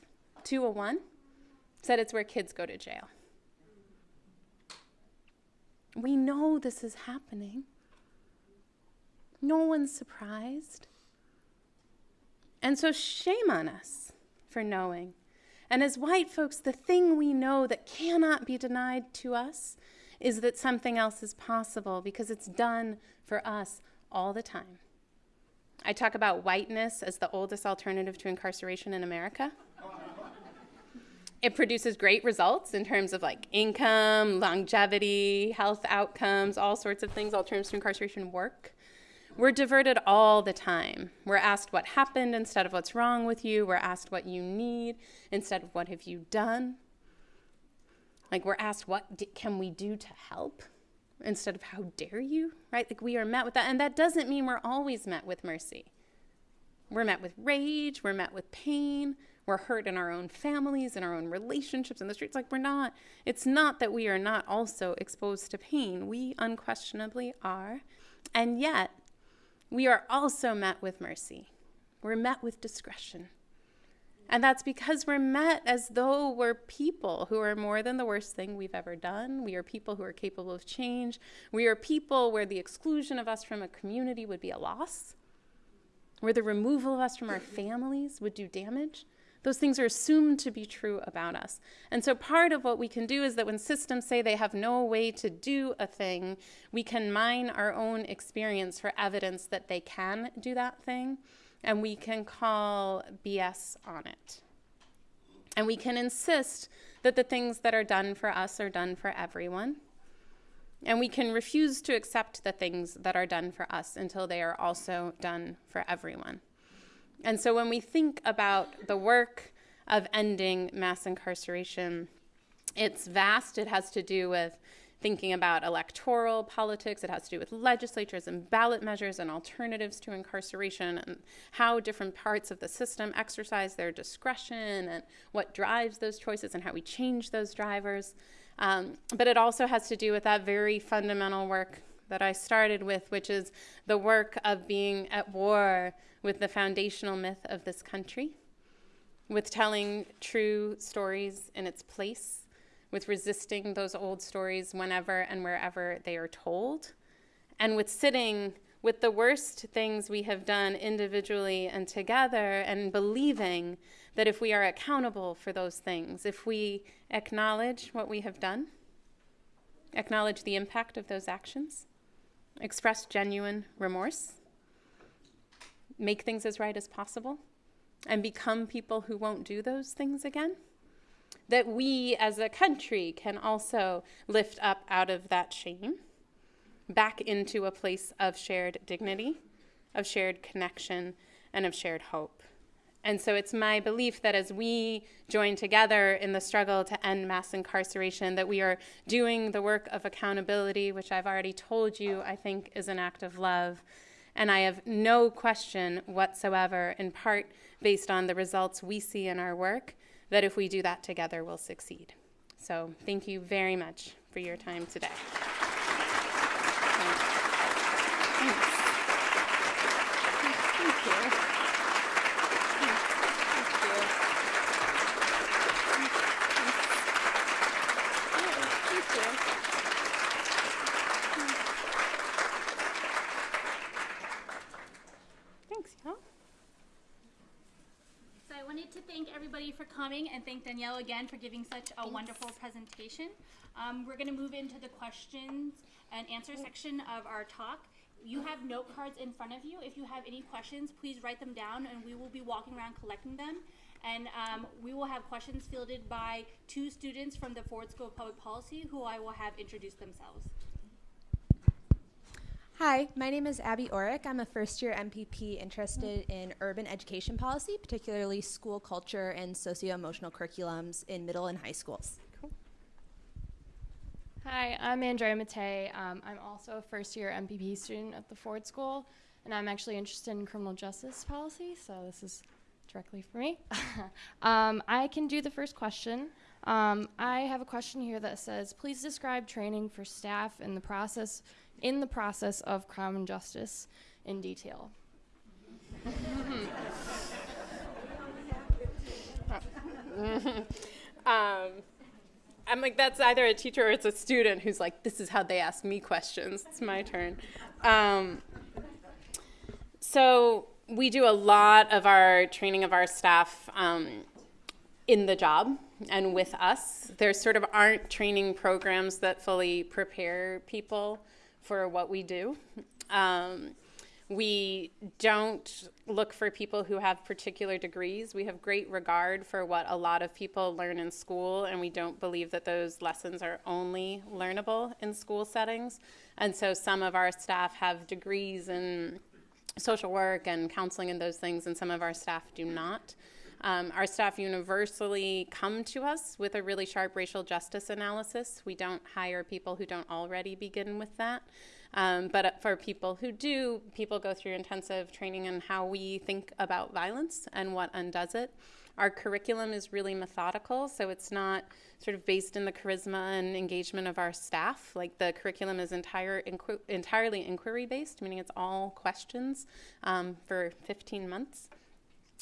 201, said it's where kids go to jail. We know this is happening. No one's surprised. And so, shame on us for knowing. And as white folks, the thing we know that cannot be denied to us is that something else is possible because it's done for us all the time. I talk about whiteness as the oldest alternative to incarceration in America. It produces great results in terms of like income, longevity, health outcomes, all sorts of things. Alternatives to incarceration work. We're diverted all the time. We're asked what happened instead of what's wrong with you. We're asked what you need instead of what have you done. Like we're asked what can we do to help instead of how dare you, right? Like we are met with that and that doesn't mean we're always met with mercy. We're met with rage, we're met with pain, we're hurt in our own families, in our own relationships in the streets. Like we're not, it's not that we are not also exposed to pain. We unquestionably are. And yet, we are also met with mercy. We're met with discretion. And that's because we're met as though we're people who are more than the worst thing we've ever done. We are people who are capable of change. We are people where the exclusion of us from a community would be a loss, where the removal of us from our families would do damage. Those things are assumed to be true about us. And so, part of what we can do is that when systems say they have no way to do a thing, we can mine our own experience for evidence that they can do that thing, and we can call BS on it. And we can insist that the things that are done for us are done for everyone. And we can refuse to accept the things that are done for us until they are also done for everyone. And so when we think about the work of ending mass incarceration, it's vast. It has to do with thinking about electoral politics, it has to do with legislatures and ballot measures and alternatives to incarceration and how different parts of the system exercise their discretion and what drives those choices and how we change those drivers. Um, but it also has to do with that very fundamental work that I started with, which is the work of being at war with the foundational myth of this country, with telling true stories in its place, with resisting those old stories whenever and wherever they are told, and with sitting with the worst things we have done individually and together, and believing that if we are accountable for those things, if we acknowledge what we have done, acknowledge the impact of those actions, express genuine remorse, make things as right as possible, and become people who won't do those things again, that we as a country can also lift up out of that shame back into a place of shared dignity, of shared connection, and of shared hope. And so it's my belief that as we join together in the struggle to end mass incarceration, that we are doing the work of accountability, which I've already told you I think is an act of love. And I have no question whatsoever, in part based on the results we see in our work, that if we do that together, we'll succeed. So thank you very much for your time today. Thanks. Thank you. Thanks, y'all. So I wanted to thank everybody for coming and thank Danielle again for giving such a wonderful presentation. Um, we're gonna move into the questions and answer section of our talk. You have note cards in front of you. If you have any questions, please write them down and we will be walking around collecting them. And um, we will have questions fielded by two students from the Ford School of Public Policy who I will have introduce themselves. Hi, my name is Abby Orick. I'm a first year MPP interested in urban education policy, particularly school culture and socio emotional curriculums in middle and high schools. Hi, I'm Andrea Matei. Um, I'm also a first year MPP student at the Ford School, and I'm actually interested in criminal justice policy, so this is directly for me. um, I can do the first question. Um, I have a question here that says, please describe training for staff in the process in the process of crime and justice in detail. um, I'm like, that's either a teacher or it's a student who's like, this is how they ask me questions. It's my turn. Um, so we do a lot of our training of our staff um, in the job and with us. There sort of aren't training programs that fully prepare people for what we do. Um, we don't look for people who have particular degrees. We have great regard for what a lot of people learn in school, and we don't believe that those lessons are only learnable in school settings. And so some of our staff have degrees in social work and counseling and those things, and some of our staff do not. Um, our staff universally come to us with a really sharp racial justice analysis. We don't hire people who don't already begin with that. Um, but for people who do, people go through intensive training in how we think about violence and what undoes it. Our curriculum is really methodical, so it's not sort of based in the charisma and engagement of our staff. Like the curriculum is entire, inqu- entirely inquiry based, meaning it's all questions um, for 15 months.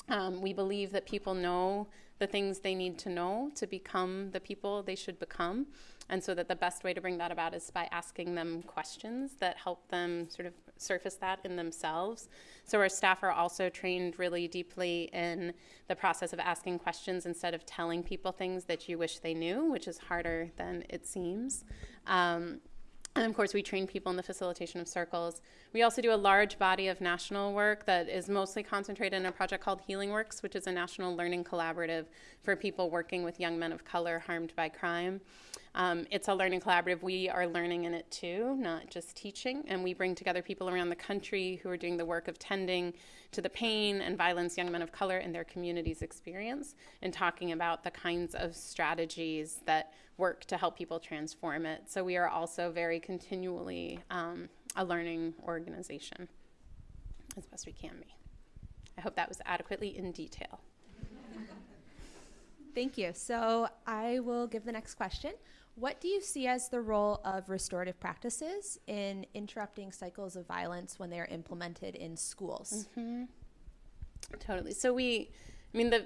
Um, we believe that people know the things they need to know to become the people they should become. And so that the best way to bring that about is by asking them questions that help them sort of surface that in themselves. So our staff are also trained really deeply in the process of asking questions instead of telling people things that you wish they knew, which is harder than it seems. Um, and of course, we train people in the facilitation of circles. We also do a large body of national work that is mostly concentrated in a project called Healing Works, which is a national learning collaborative for people working with young men of color harmed by crime. Um, it's a learning collaborative. We are learning in it too, not just teaching. And we bring together people around the country who are doing the work of tending to the pain and violence young men of color in their communities experience and talking about the kinds of strategies that work to help people transform it. So we are also very continually um, a learning organization as best we can be. I hope that was adequately in detail. Thank you. So I will give the next question. What do you see as the role of restorative practices in interrupting cycles of violence when they are implemented in schools? Mm-hmm. Totally. So we, I mean, the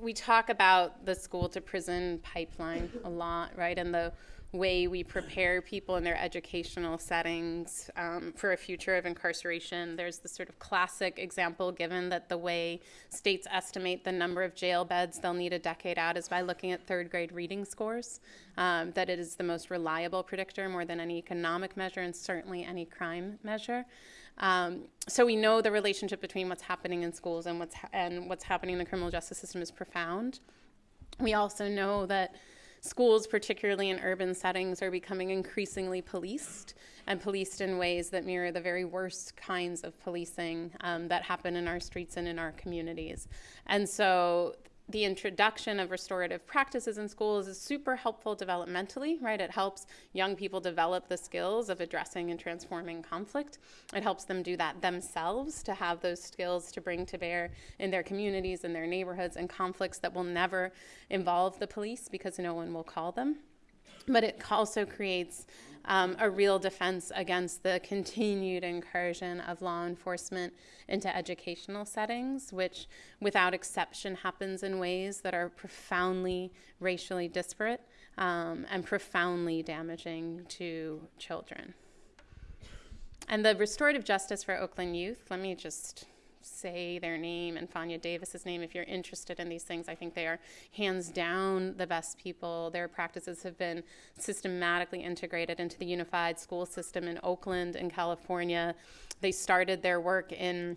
we talk about the school to prison pipeline a lot, right? And the way we prepare people in their educational settings um, for a future of incarceration. There's the sort of classic example given that the way states estimate the number of jail beds they'll need a decade out is by looking at third grade reading scores. Um, that it is the most reliable predictor more than any economic measure and certainly any crime measure. Um, so we know the relationship between what's happening in schools and what's ha- and what's happening in the criminal justice system is profound. We also know that schools, particularly in urban settings, are becoming increasingly policed and policed in ways that mirror the very worst kinds of policing um, that happen in our streets and in our communities. And so the introduction of restorative practices in schools is super helpful developmentally, right? It helps young people develop the skills of addressing and transforming conflict. It helps them do that themselves to have those skills to bring to bear in their communities and their neighborhoods and conflicts that will never involve the police because no one will call them. But it also creates um, a real defense against the continued incursion of law enforcement into educational settings, which without exception happens in ways that are profoundly racially disparate um, and profoundly damaging to children. And the restorative justice for Oakland youth, let me just say their name and Fania Davis's name if you're interested in these things. I think they are hands down the best people. Their practices have been systematically integrated into the unified school system in Oakland and California. They started their work in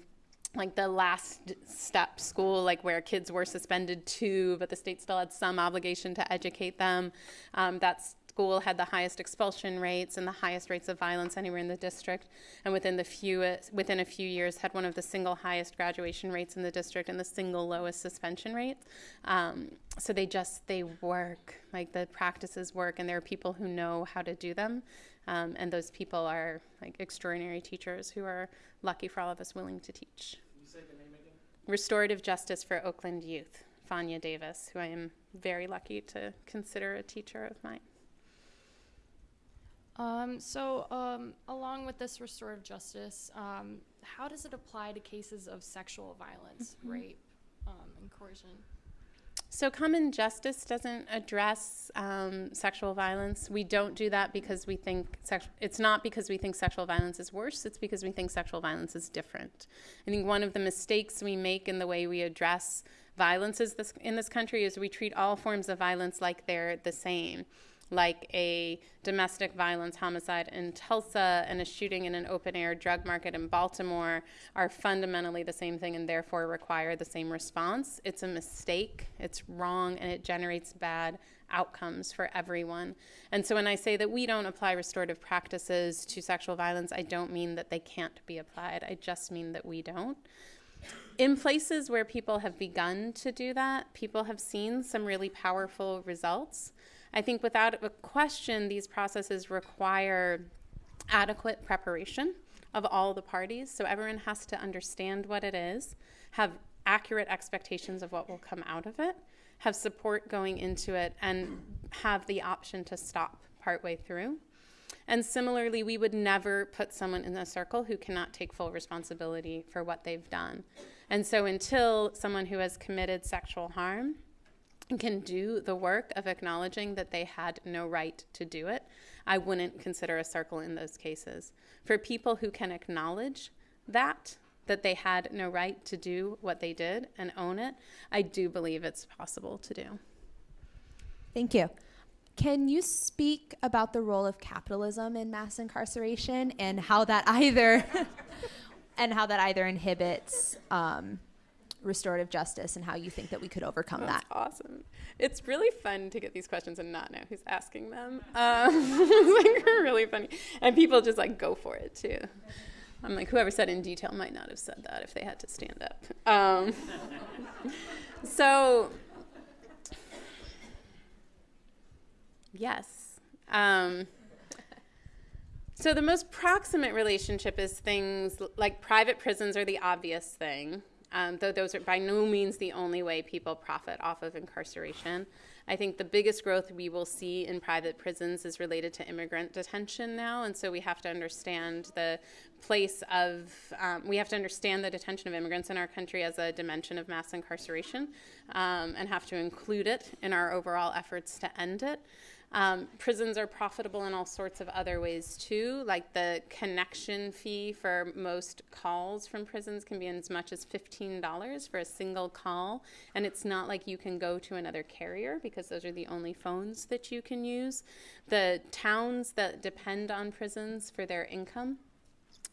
like the last step school, like where kids were suspended too, but the state still had some obligation to educate them. Um, that's school had the highest expulsion rates and the highest rates of violence anywhere in the district, and within the few within a few years had one of the single highest graduation rates in the district and the single lowest suspension rates. Um, so they just they work like the practices work, and there are people who know how to do them, um, and those people are like extraordinary teachers who are lucky for all of us willing to teach. Restorative Justice for Oakland Youth, Fania Davis, who I am very lucky to consider a teacher of mine. Um, so, um, along with this restorative justice, um, how does it apply to cases of sexual violence, rape, um, and coercion? So, common justice doesn't address um, sexual violence. We don't do that because we think sex- it's not because we think sexual violence is worse. It's because we think sexual violence is different. I think one of the mistakes we make in the way we address violence is this, in this country is we treat all forms of violence like they're the same like a domestic violence homicide in Tulsa and a shooting in an open air drug market in Baltimore are fundamentally the same thing and therefore require the same response. It's a mistake, it's wrong, and it generates bad outcomes for everyone. And so when I say that we don't apply restorative practices to sexual violence, I don't mean that they can't be applied, I just mean that we don't. In places where people have begun to do that, people have seen some really powerful results. I think without a question, these processes require adequate preparation of all the parties. So everyone has to understand what it is, have accurate expectations of what will come out of it, have support going into it, and have the option to stop partway through. And similarly, we would never put someone in a circle who cannot take full responsibility for what they've done. And so until someone who has committed sexual harm can do the work of acknowledging that they had no right to do it, I wouldn't consider a circle in those cases. For people who can acknowledge that, that they had no right to do what they did and own it, I do believe it's possible to do. Thank you. Can you speak about the role of capitalism in mass incarceration and how that either and how that either inhibits um, restorative justice and how you think that we could overcome That's that? awesome. It's really fun to get these questions and not know who's asking them. Um, it's like really funny, and people just like go for it too. I'm like, whoever said in detail might not have said that if they had to stand up. Um, so, yes. Um, so, the most proximate relationship is things like private prisons are the obvious thing, um, though those are by no means the only way people profit off of incarceration. I think the biggest growth we will see in private prisons is related to immigrant detention now, and so we have to understand the place of, um, we have to understand the detention of immigrants in our country as a dimension of mass incarceration um, and have to include it in our overall efforts to end it. Um, prisons are profitable in all sorts of other ways too, like the connection fee for most calls from prisons can be as much as $15 for a single call. And it's not like you can go to another carrier because those are the only phones that you can use. The towns that depend on prisons for their income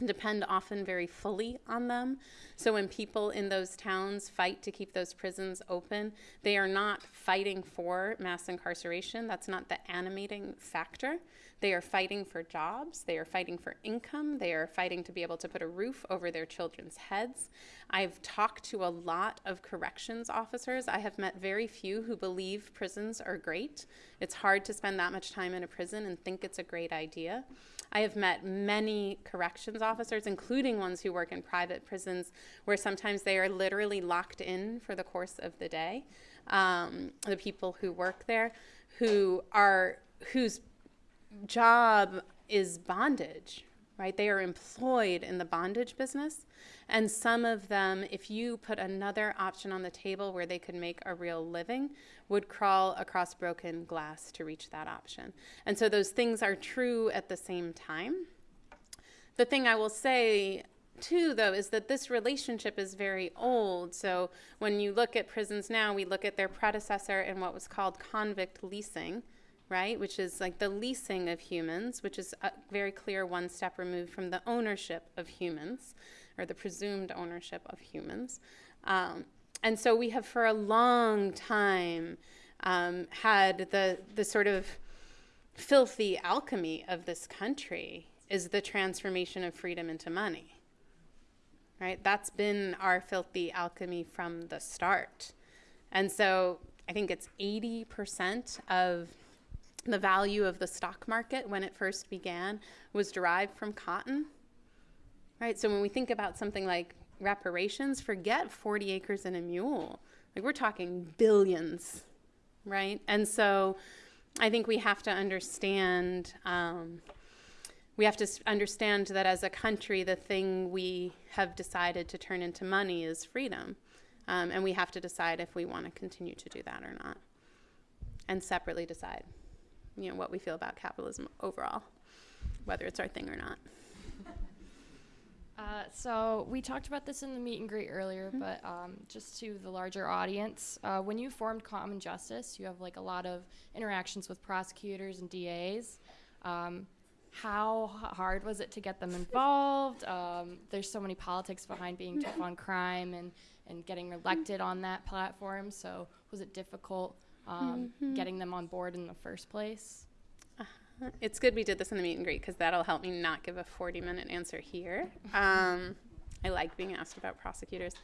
depend often very fully on them. So when people in those towns fight to keep those prisons open, they are not fighting for mass incarceration. That's not the animating factor. They are fighting for jobs, they are fighting for income, they are fighting to be able to put a roof over their children's heads. I've talked to a lot of corrections officers. I have met very few who believe prisons are great. It's hard to spend that much time in a prison and think it's a great idea. I have met many corrections officers, including ones who work in private prisons, where sometimes they are literally locked in for the course of the day. Um, the people who work there, who are whose job is bondage, right? They are employed in the bondage business. And some of them, if you put another option on the table where they could make a real living, would crawl across broken glass to reach that option. And so those things are true at the same time. The thing I will say too, though, is that this relationship is very old. So when you look at prisons now, we look at their predecessor in what was called convict leasing, right? Which is like the leasing of humans, which is a very clear one step removed from the ownership of humans or the presumed ownership of humans. Um, and so we have for a long time um, had the, the sort of filthy alchemy of this country is the transformation of freedom into money. Right? That's been our filthy alchemy from the start. And so I think it's 80% of the value of the stock market when it first began was derived from cotton. Right? So when we think about something like reparations, forget 40 acres and a mule. Like we're talking billions, right? And so I think we have to understand. Um, we have to understand that as a country, the thing we have decided to turn into money is freedom. Um, and we have to decide if we want to continue to do that or not. And separately decide, you know, what we feel about capitalism overall, whether it's our thing or not. Uh, so we talked about this in the meet and greet earlier, but um, just to the larger audience, uh, when you formed Common Justice, you have like a lot of interactions with prosecutors and DAs. Um, how hard was it to get them involved? Um, there's so many politics behind being tough on crime and, and getting elected on that platform. So was it difficult um, getting them on board in the first place? It's good we did this in the meet and greet because that'll help me not give a 40 minute answer here. Um, I like being asked about prosecutors.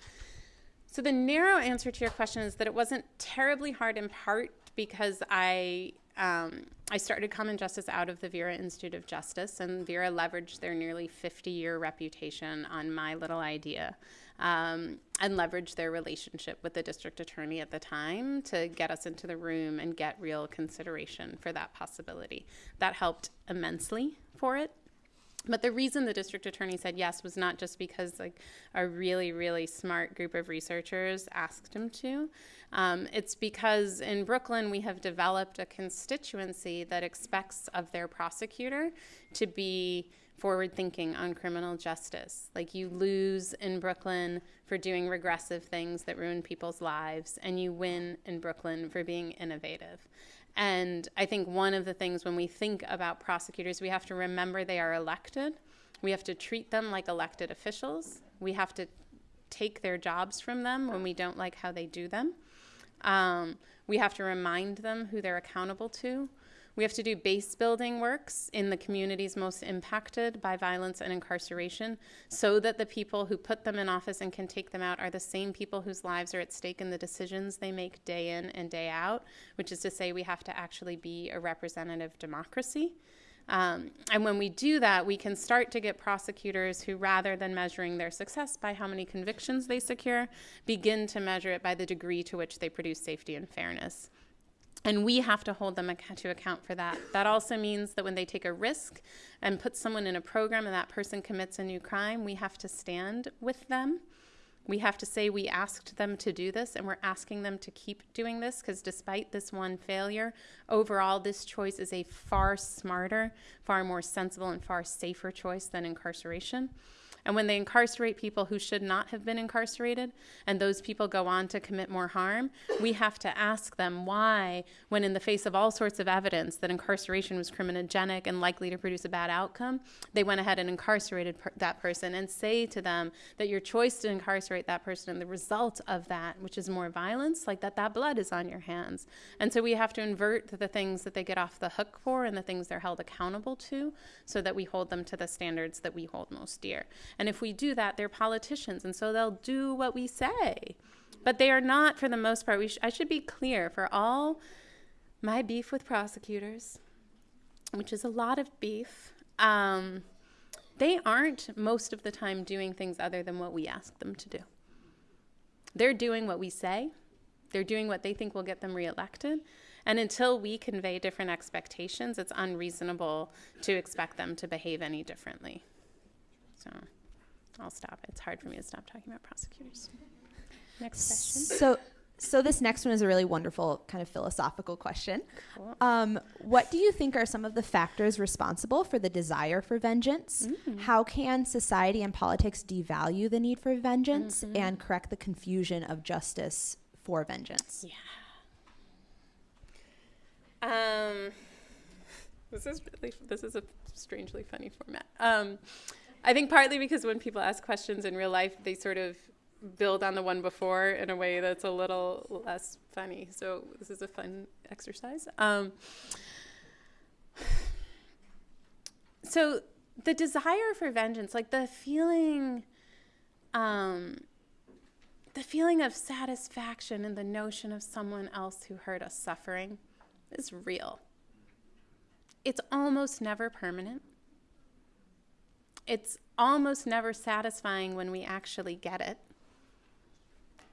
So, the narrow answer to your question is that it wasn't terribly hard in part because I. Um, I started Common Justice out of the Vera Institute of Justice, and Vera leveraged their nearly 50 year reputation on my little idea um, and leverage their relationship with the district attorney at the time to get us into the room and get real consideration for that possibility. That helped immensely for it. But the reason the district attorney said yes was not just because like a really really smart group of researchers asked him to. Um, it's because in Brooklyn we have developed a constituency that expects of their prosecutor to be forward thinking on criminal justice. Like you lose in Brooklyn for doing regressive things that ruin people's lives, and you win in Brooklyn for being innovative. And I think one of the things when we think about prosecutors, we have to remember they are elected. We have to treat them like elected officials. We have to take their jobs from them when we don't like how they do them. Um, we have to remind them who they're accountable to. We have to do base building works in the communities most impacted by violence and incarceration so that the people who put them in office and can take them out are the same people whose lives are at stake in the decisions they make day in and day out, which is to say, we have to actually be a representative democracy. Um, and when we do that, we can start to get prosecutors who, rather than measuring their success by how many convictions they secure, begin to measure it by the degree to which they produce safety and fairness. And we have to hold them to account for that. That also means that when they take a risk and put someone in a program and that person commits a new crime, we have to stand with them. We have to say we asked them to do this and we're asking them to keep doing this because despite this one failure, overall, this choice is a far smarter, far more sensible, and far safer choice than incarceration. And when they incarcerate people who should not have been incarcerated, and those people go on to commit more harm, we have to ask them why, when in the face of all sorts of evidence that incarceration was criminogenic and likely to produce a bad outcome, they went ahead and incarcerated per- that person and say to them that your choice to incarcerate that person and the result of that, which is more violence, like that, that blood is on your hands. And so we have to invert the things that they get off the hook for and the things they're held accountable to so that we hold them to the standards that we hold most dear. And if we do that, they're politicians, and so they'll do what we say. But they are not, for the most part. We sh- I should be clear for all my beef with prosecutors, which is a lot of beef. Um, they aren't most of the time doing things other than what we ask them to do. They're doing what we say. They're doing what they think will get them reelected. And until we convey different expectations, it's unreasonable to expect them to behave any differently. So I'll stop. It's hard for me to stop talking about prosecutors. Next question. So, so this next one is a really wonderful kind of philosophical question. Cool. Um, what do you think are some of the factors responsible for the desire for vengeance? How can society and politics devalue the need for vengeance and correct the confusion of justice for vengeance? Um, this is really this is a strangely funny format. Um, I think partly because when people ask questions in real life, they sort of build on the one before in a way that's a little less funny. So this is a fun exercise. Um, so the desire for vengeance, like the feeling, um, the feeling of satisfaction in the notion of someone else who hurt us suffering is real. It's almost never permanent. It's almost never satisfying when we actually get it.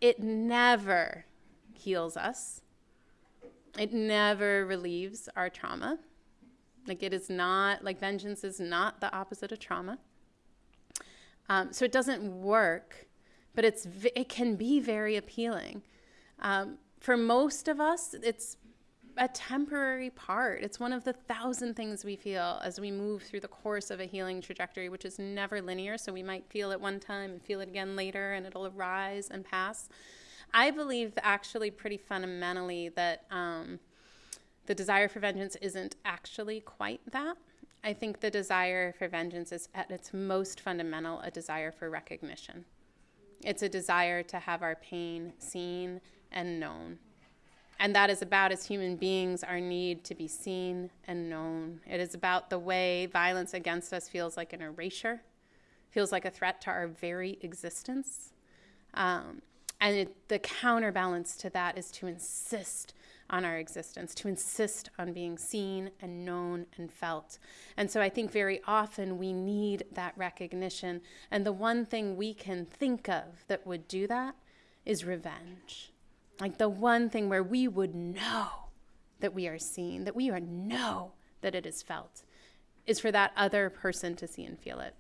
It never heals us. It never relieves our trauma. Like, it is not, like, vengeance is not the opposite of trauma. Um, so, it doesn't work but it's it can be very appealing. Um, for most of us, it's a temporary part. It's one of the thousand things we feel as we move through the course of a healing trajectory, which is never linear. So we might feel it one time and feel it again later, and it'll arise and pass. I believe actually pretty fundamentally that um, the desire for vengeance isn't actually quite that. I think the desire for vengeance is at its most fundamental a desire for recognition. It's a desire to have our pain seen and known. And that is about, as human beings, our need to be seen and known. It is about the way violence against us feels like an erasure, feels like a threat to our very existence. Um, and it, the counterbalance to that is to insist on our existence, to insist on being seen and known and felt. And so I think very often we need that recognition. And the one thing we can think of that would do that is revenge. Like the one thing where we would know that we are seen, that we are know that it is felt, is for that other person to see and feel it.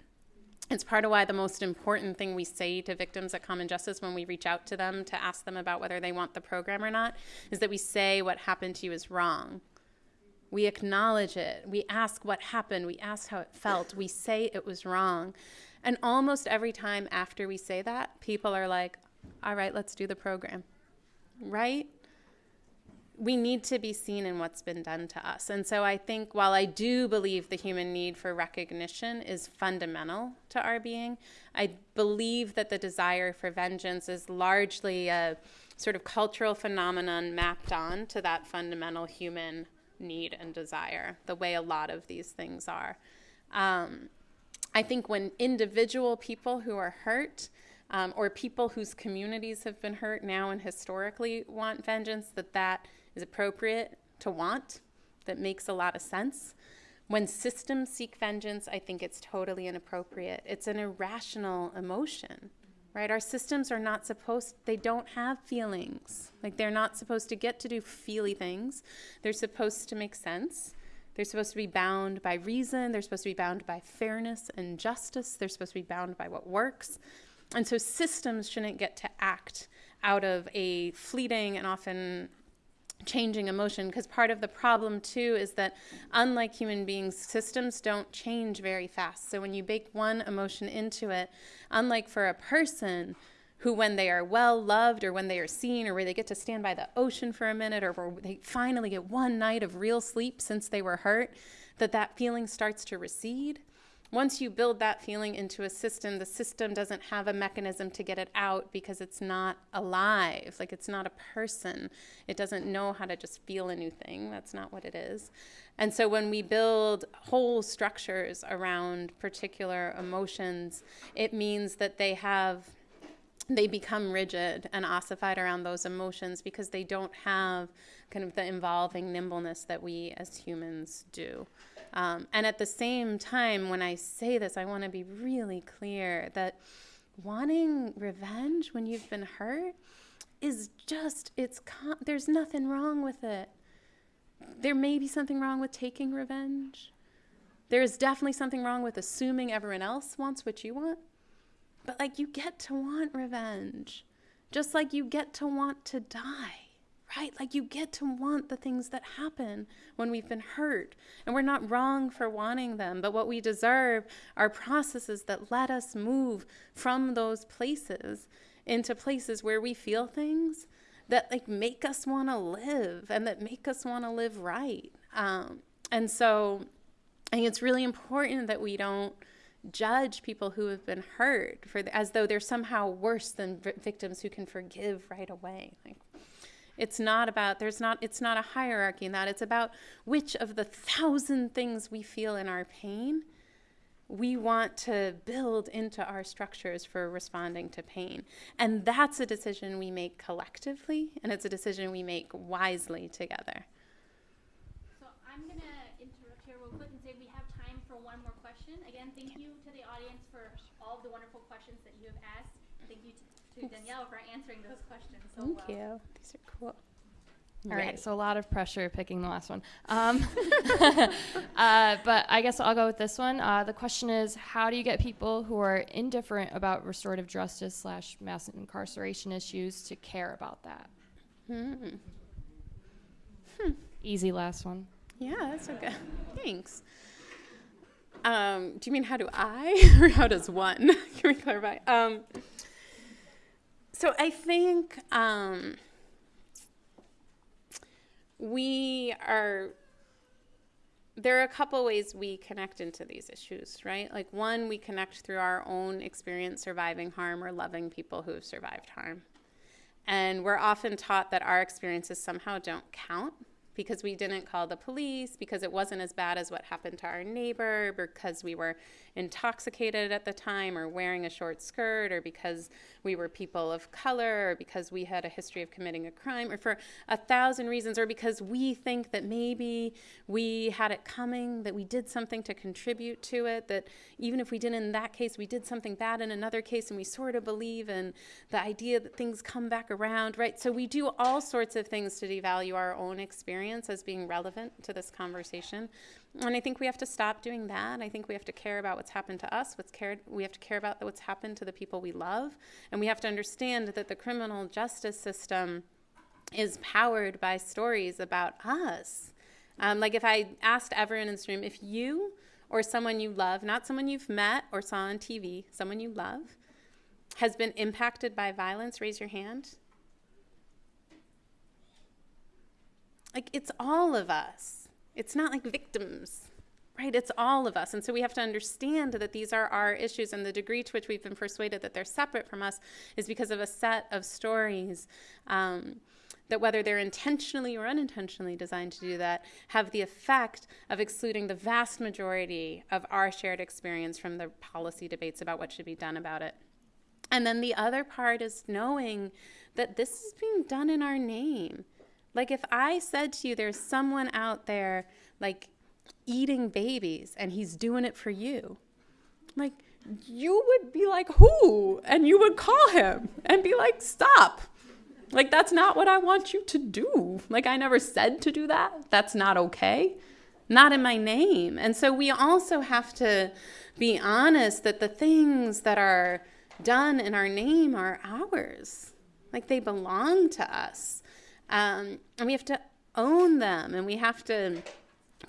It's part of why the most important thing we say to victims at Common Justice when we reach out to them to ask them about whether they want the program or not is that we say what happened to you is wrong. We acknowledge it. We ask what happened. We ask how it felt. We say it was wrong. And almost every time after we say that, people are like, all right, let's do the program. Right? we need to be seen in what's been done to us. And so I think while I do believe the human need for recognition is fundamental to our being, I believe that the desire for vengeance is largely a sort of cultural phenomenon mapped on to that fundamental human need and desire, the way a lot of these things are. Um, I think when individual people who are hurt, um, or people whose communities have been hurt now and historically want vengeance, that that is appropriate to want, that makes a lot of sense. When systems seek vengeance, I think it's totally inappropriate. It's an irrational emotion, right? Our systems are not supposed, they don't have feelings. Like they're not supposed to get to do feely things. They're supposed to make sense. They're supposed to be bound by reason. They're supposed to be bound by fairness and justice. They're supposed to be bound by what works. And so systems shouldn't get to act out of a fleeting and often changing emotion because part of the problem too is that unlike human beings systems don't change very fast. So when you bake one emotion into it unlike for a person who when they are well loved or when they are seen or where they get to stand by the ocean for a minute or where they finally get one night of real sleep since they were hurt that that feeling starts to recede once you build that feeling into a system, the system doesn't have a mechanism to get it out because it's not alive. Like it's not a person. It doesn't know how to just feel a new thing. That's not what it is. And so when we build whole structures around particular emotions, it means that they have they become rigid and ossified around those emotions because they don't have kind of the involving nimbleness that we as humans do. Um, and at the same time, when I say this, I want to be really clear that wanting revenge when you've been hurt is just, it's, con- there's nothing wrong with it. There may be something wrong with taking revenge. There is definitely something wrong with assuming everyone else wants what you want. But like, you get to want revenge, just like you get to want to die right? Like you get to want the things that happen when we've been hurt. And we're not wrong for wanting them, but what we deserve are processes that let us move from those places into places where we feel things that like make us want to live and that make us want to live right. Um, and so I think it's really important that we don't judge people who have been hurt for the, as though they're somehow worse than v- victims who can forgive right away. Like it's not about, there's not, it's not a hierarchy in that. It's about which of the thousand things we feel in our pain we want to build into our structures for responding to pain. And that's a decision we make collectively, and it's a decision we make wisely together. So I'm going to interrupt here real quick and say we have time for one more question. Again, thank you to the audience for all of the wonderful questions that you have asked. Thank you to, to Danielle for answering those questions so Thank well. you. These are cool. All Ready. right, so a lot of pressure picking the last one. Um, uh, but I guess I'll go with this one. Uh, the question is, how do you get people who are indifferent about restorative justice slash mass incarceration issues to care about that? Hmm. Easy last one. Yeah, that's okay. Thanks. Um, do you mean how do I or how does one? Can we clarify? Um, so I think um, we are. There are a couple ways we connect into these issues, right? Like one, we connect through our own experience surviving harm or loving people who have survived harm. And we're often taught that our experiences somehow don't count because we didn't call the police, because it wasn't as bad as what happened to our neighbor, because we were intoxicated at the time or wearing a short skirt, or because we were people of color, or because we had a history of committing a crime, or for a thousand reasons, or because we think that maybe we had it coming, that we did something to contribute to it, that even if we didn't in that case, we did something bad in another case, and we sort of believe in the idea that things come back around, right? So we do all sorts of things to devalue our own experience as being relevant to this conversation. And I think we have to stop doing that. I think we have to care about what's happened to us, what's cared, we have to care about what's happened to the people we love, and we have to understand that the criminal justice system is powered by stories about us. Um, like if I asked everyone in this room, if you or someone you love, not someone you've met or saw on TV, someone you love, has been impacted by violence, raise your hand. Like it's all of us. It's not like victims, right? It's all of us. And so we have to understand that these are our issues, and the degree to which we've been persuaded that they're separate from us is because of a set of stories. Um, that whether they're intentionally or unintentionally designed to do that, have the effect of excluding the vast majority of our shared experience from the policy debates about what should be done about it. And then the other part is knowing that this is being done in our name. Like if I said to you, there's someone out there like eating babies and he's doing it for you, like you would be like, who? And you would call him and be like, stop. Like, that's not what I want you to do. Like, I never said to do that. That's not okay. Not in my name. And so we also have to be honest that the things that are done in our name are ours. Like, they belong to us. Um, and we have to own them and we have to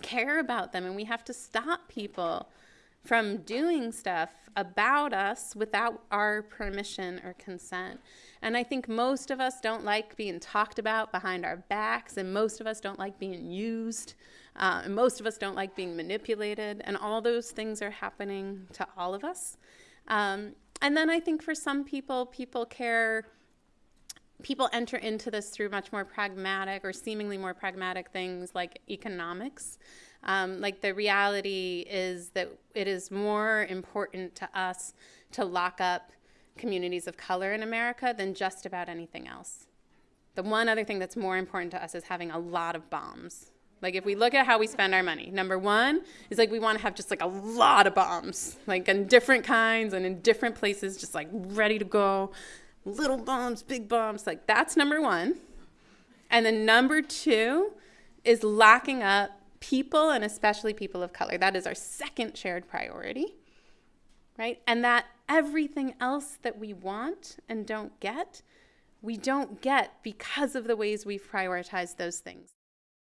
care about them and we have to stop people from doing stuff about us without our permission or consent. And I think most of us don't like being talked about behind our backs, and most of us don't like being used, uh, and most of us don't like being manipulated, and all those things are happening to all of us. Um, and then I think for some people, people care people enter into this through much more pragmatic or seemingly more pragmatic things like economics. Um, like the reality is that it is more important to us to lock up communities of color in America than just about anything else. The one other thing that's more important to us is having a lot of bombs. Like if we look at how we spend our money, number one is like we want to have just like a lot of bombs, like in different kinds and in different places, just like ready to go. Little bombs, big bombs, like that's number one. And then number two is locking up people and especially people of color. That is our second shared priority, right? And that everything else that we want and don't get, we don't get because of the ways we've prioritized those things.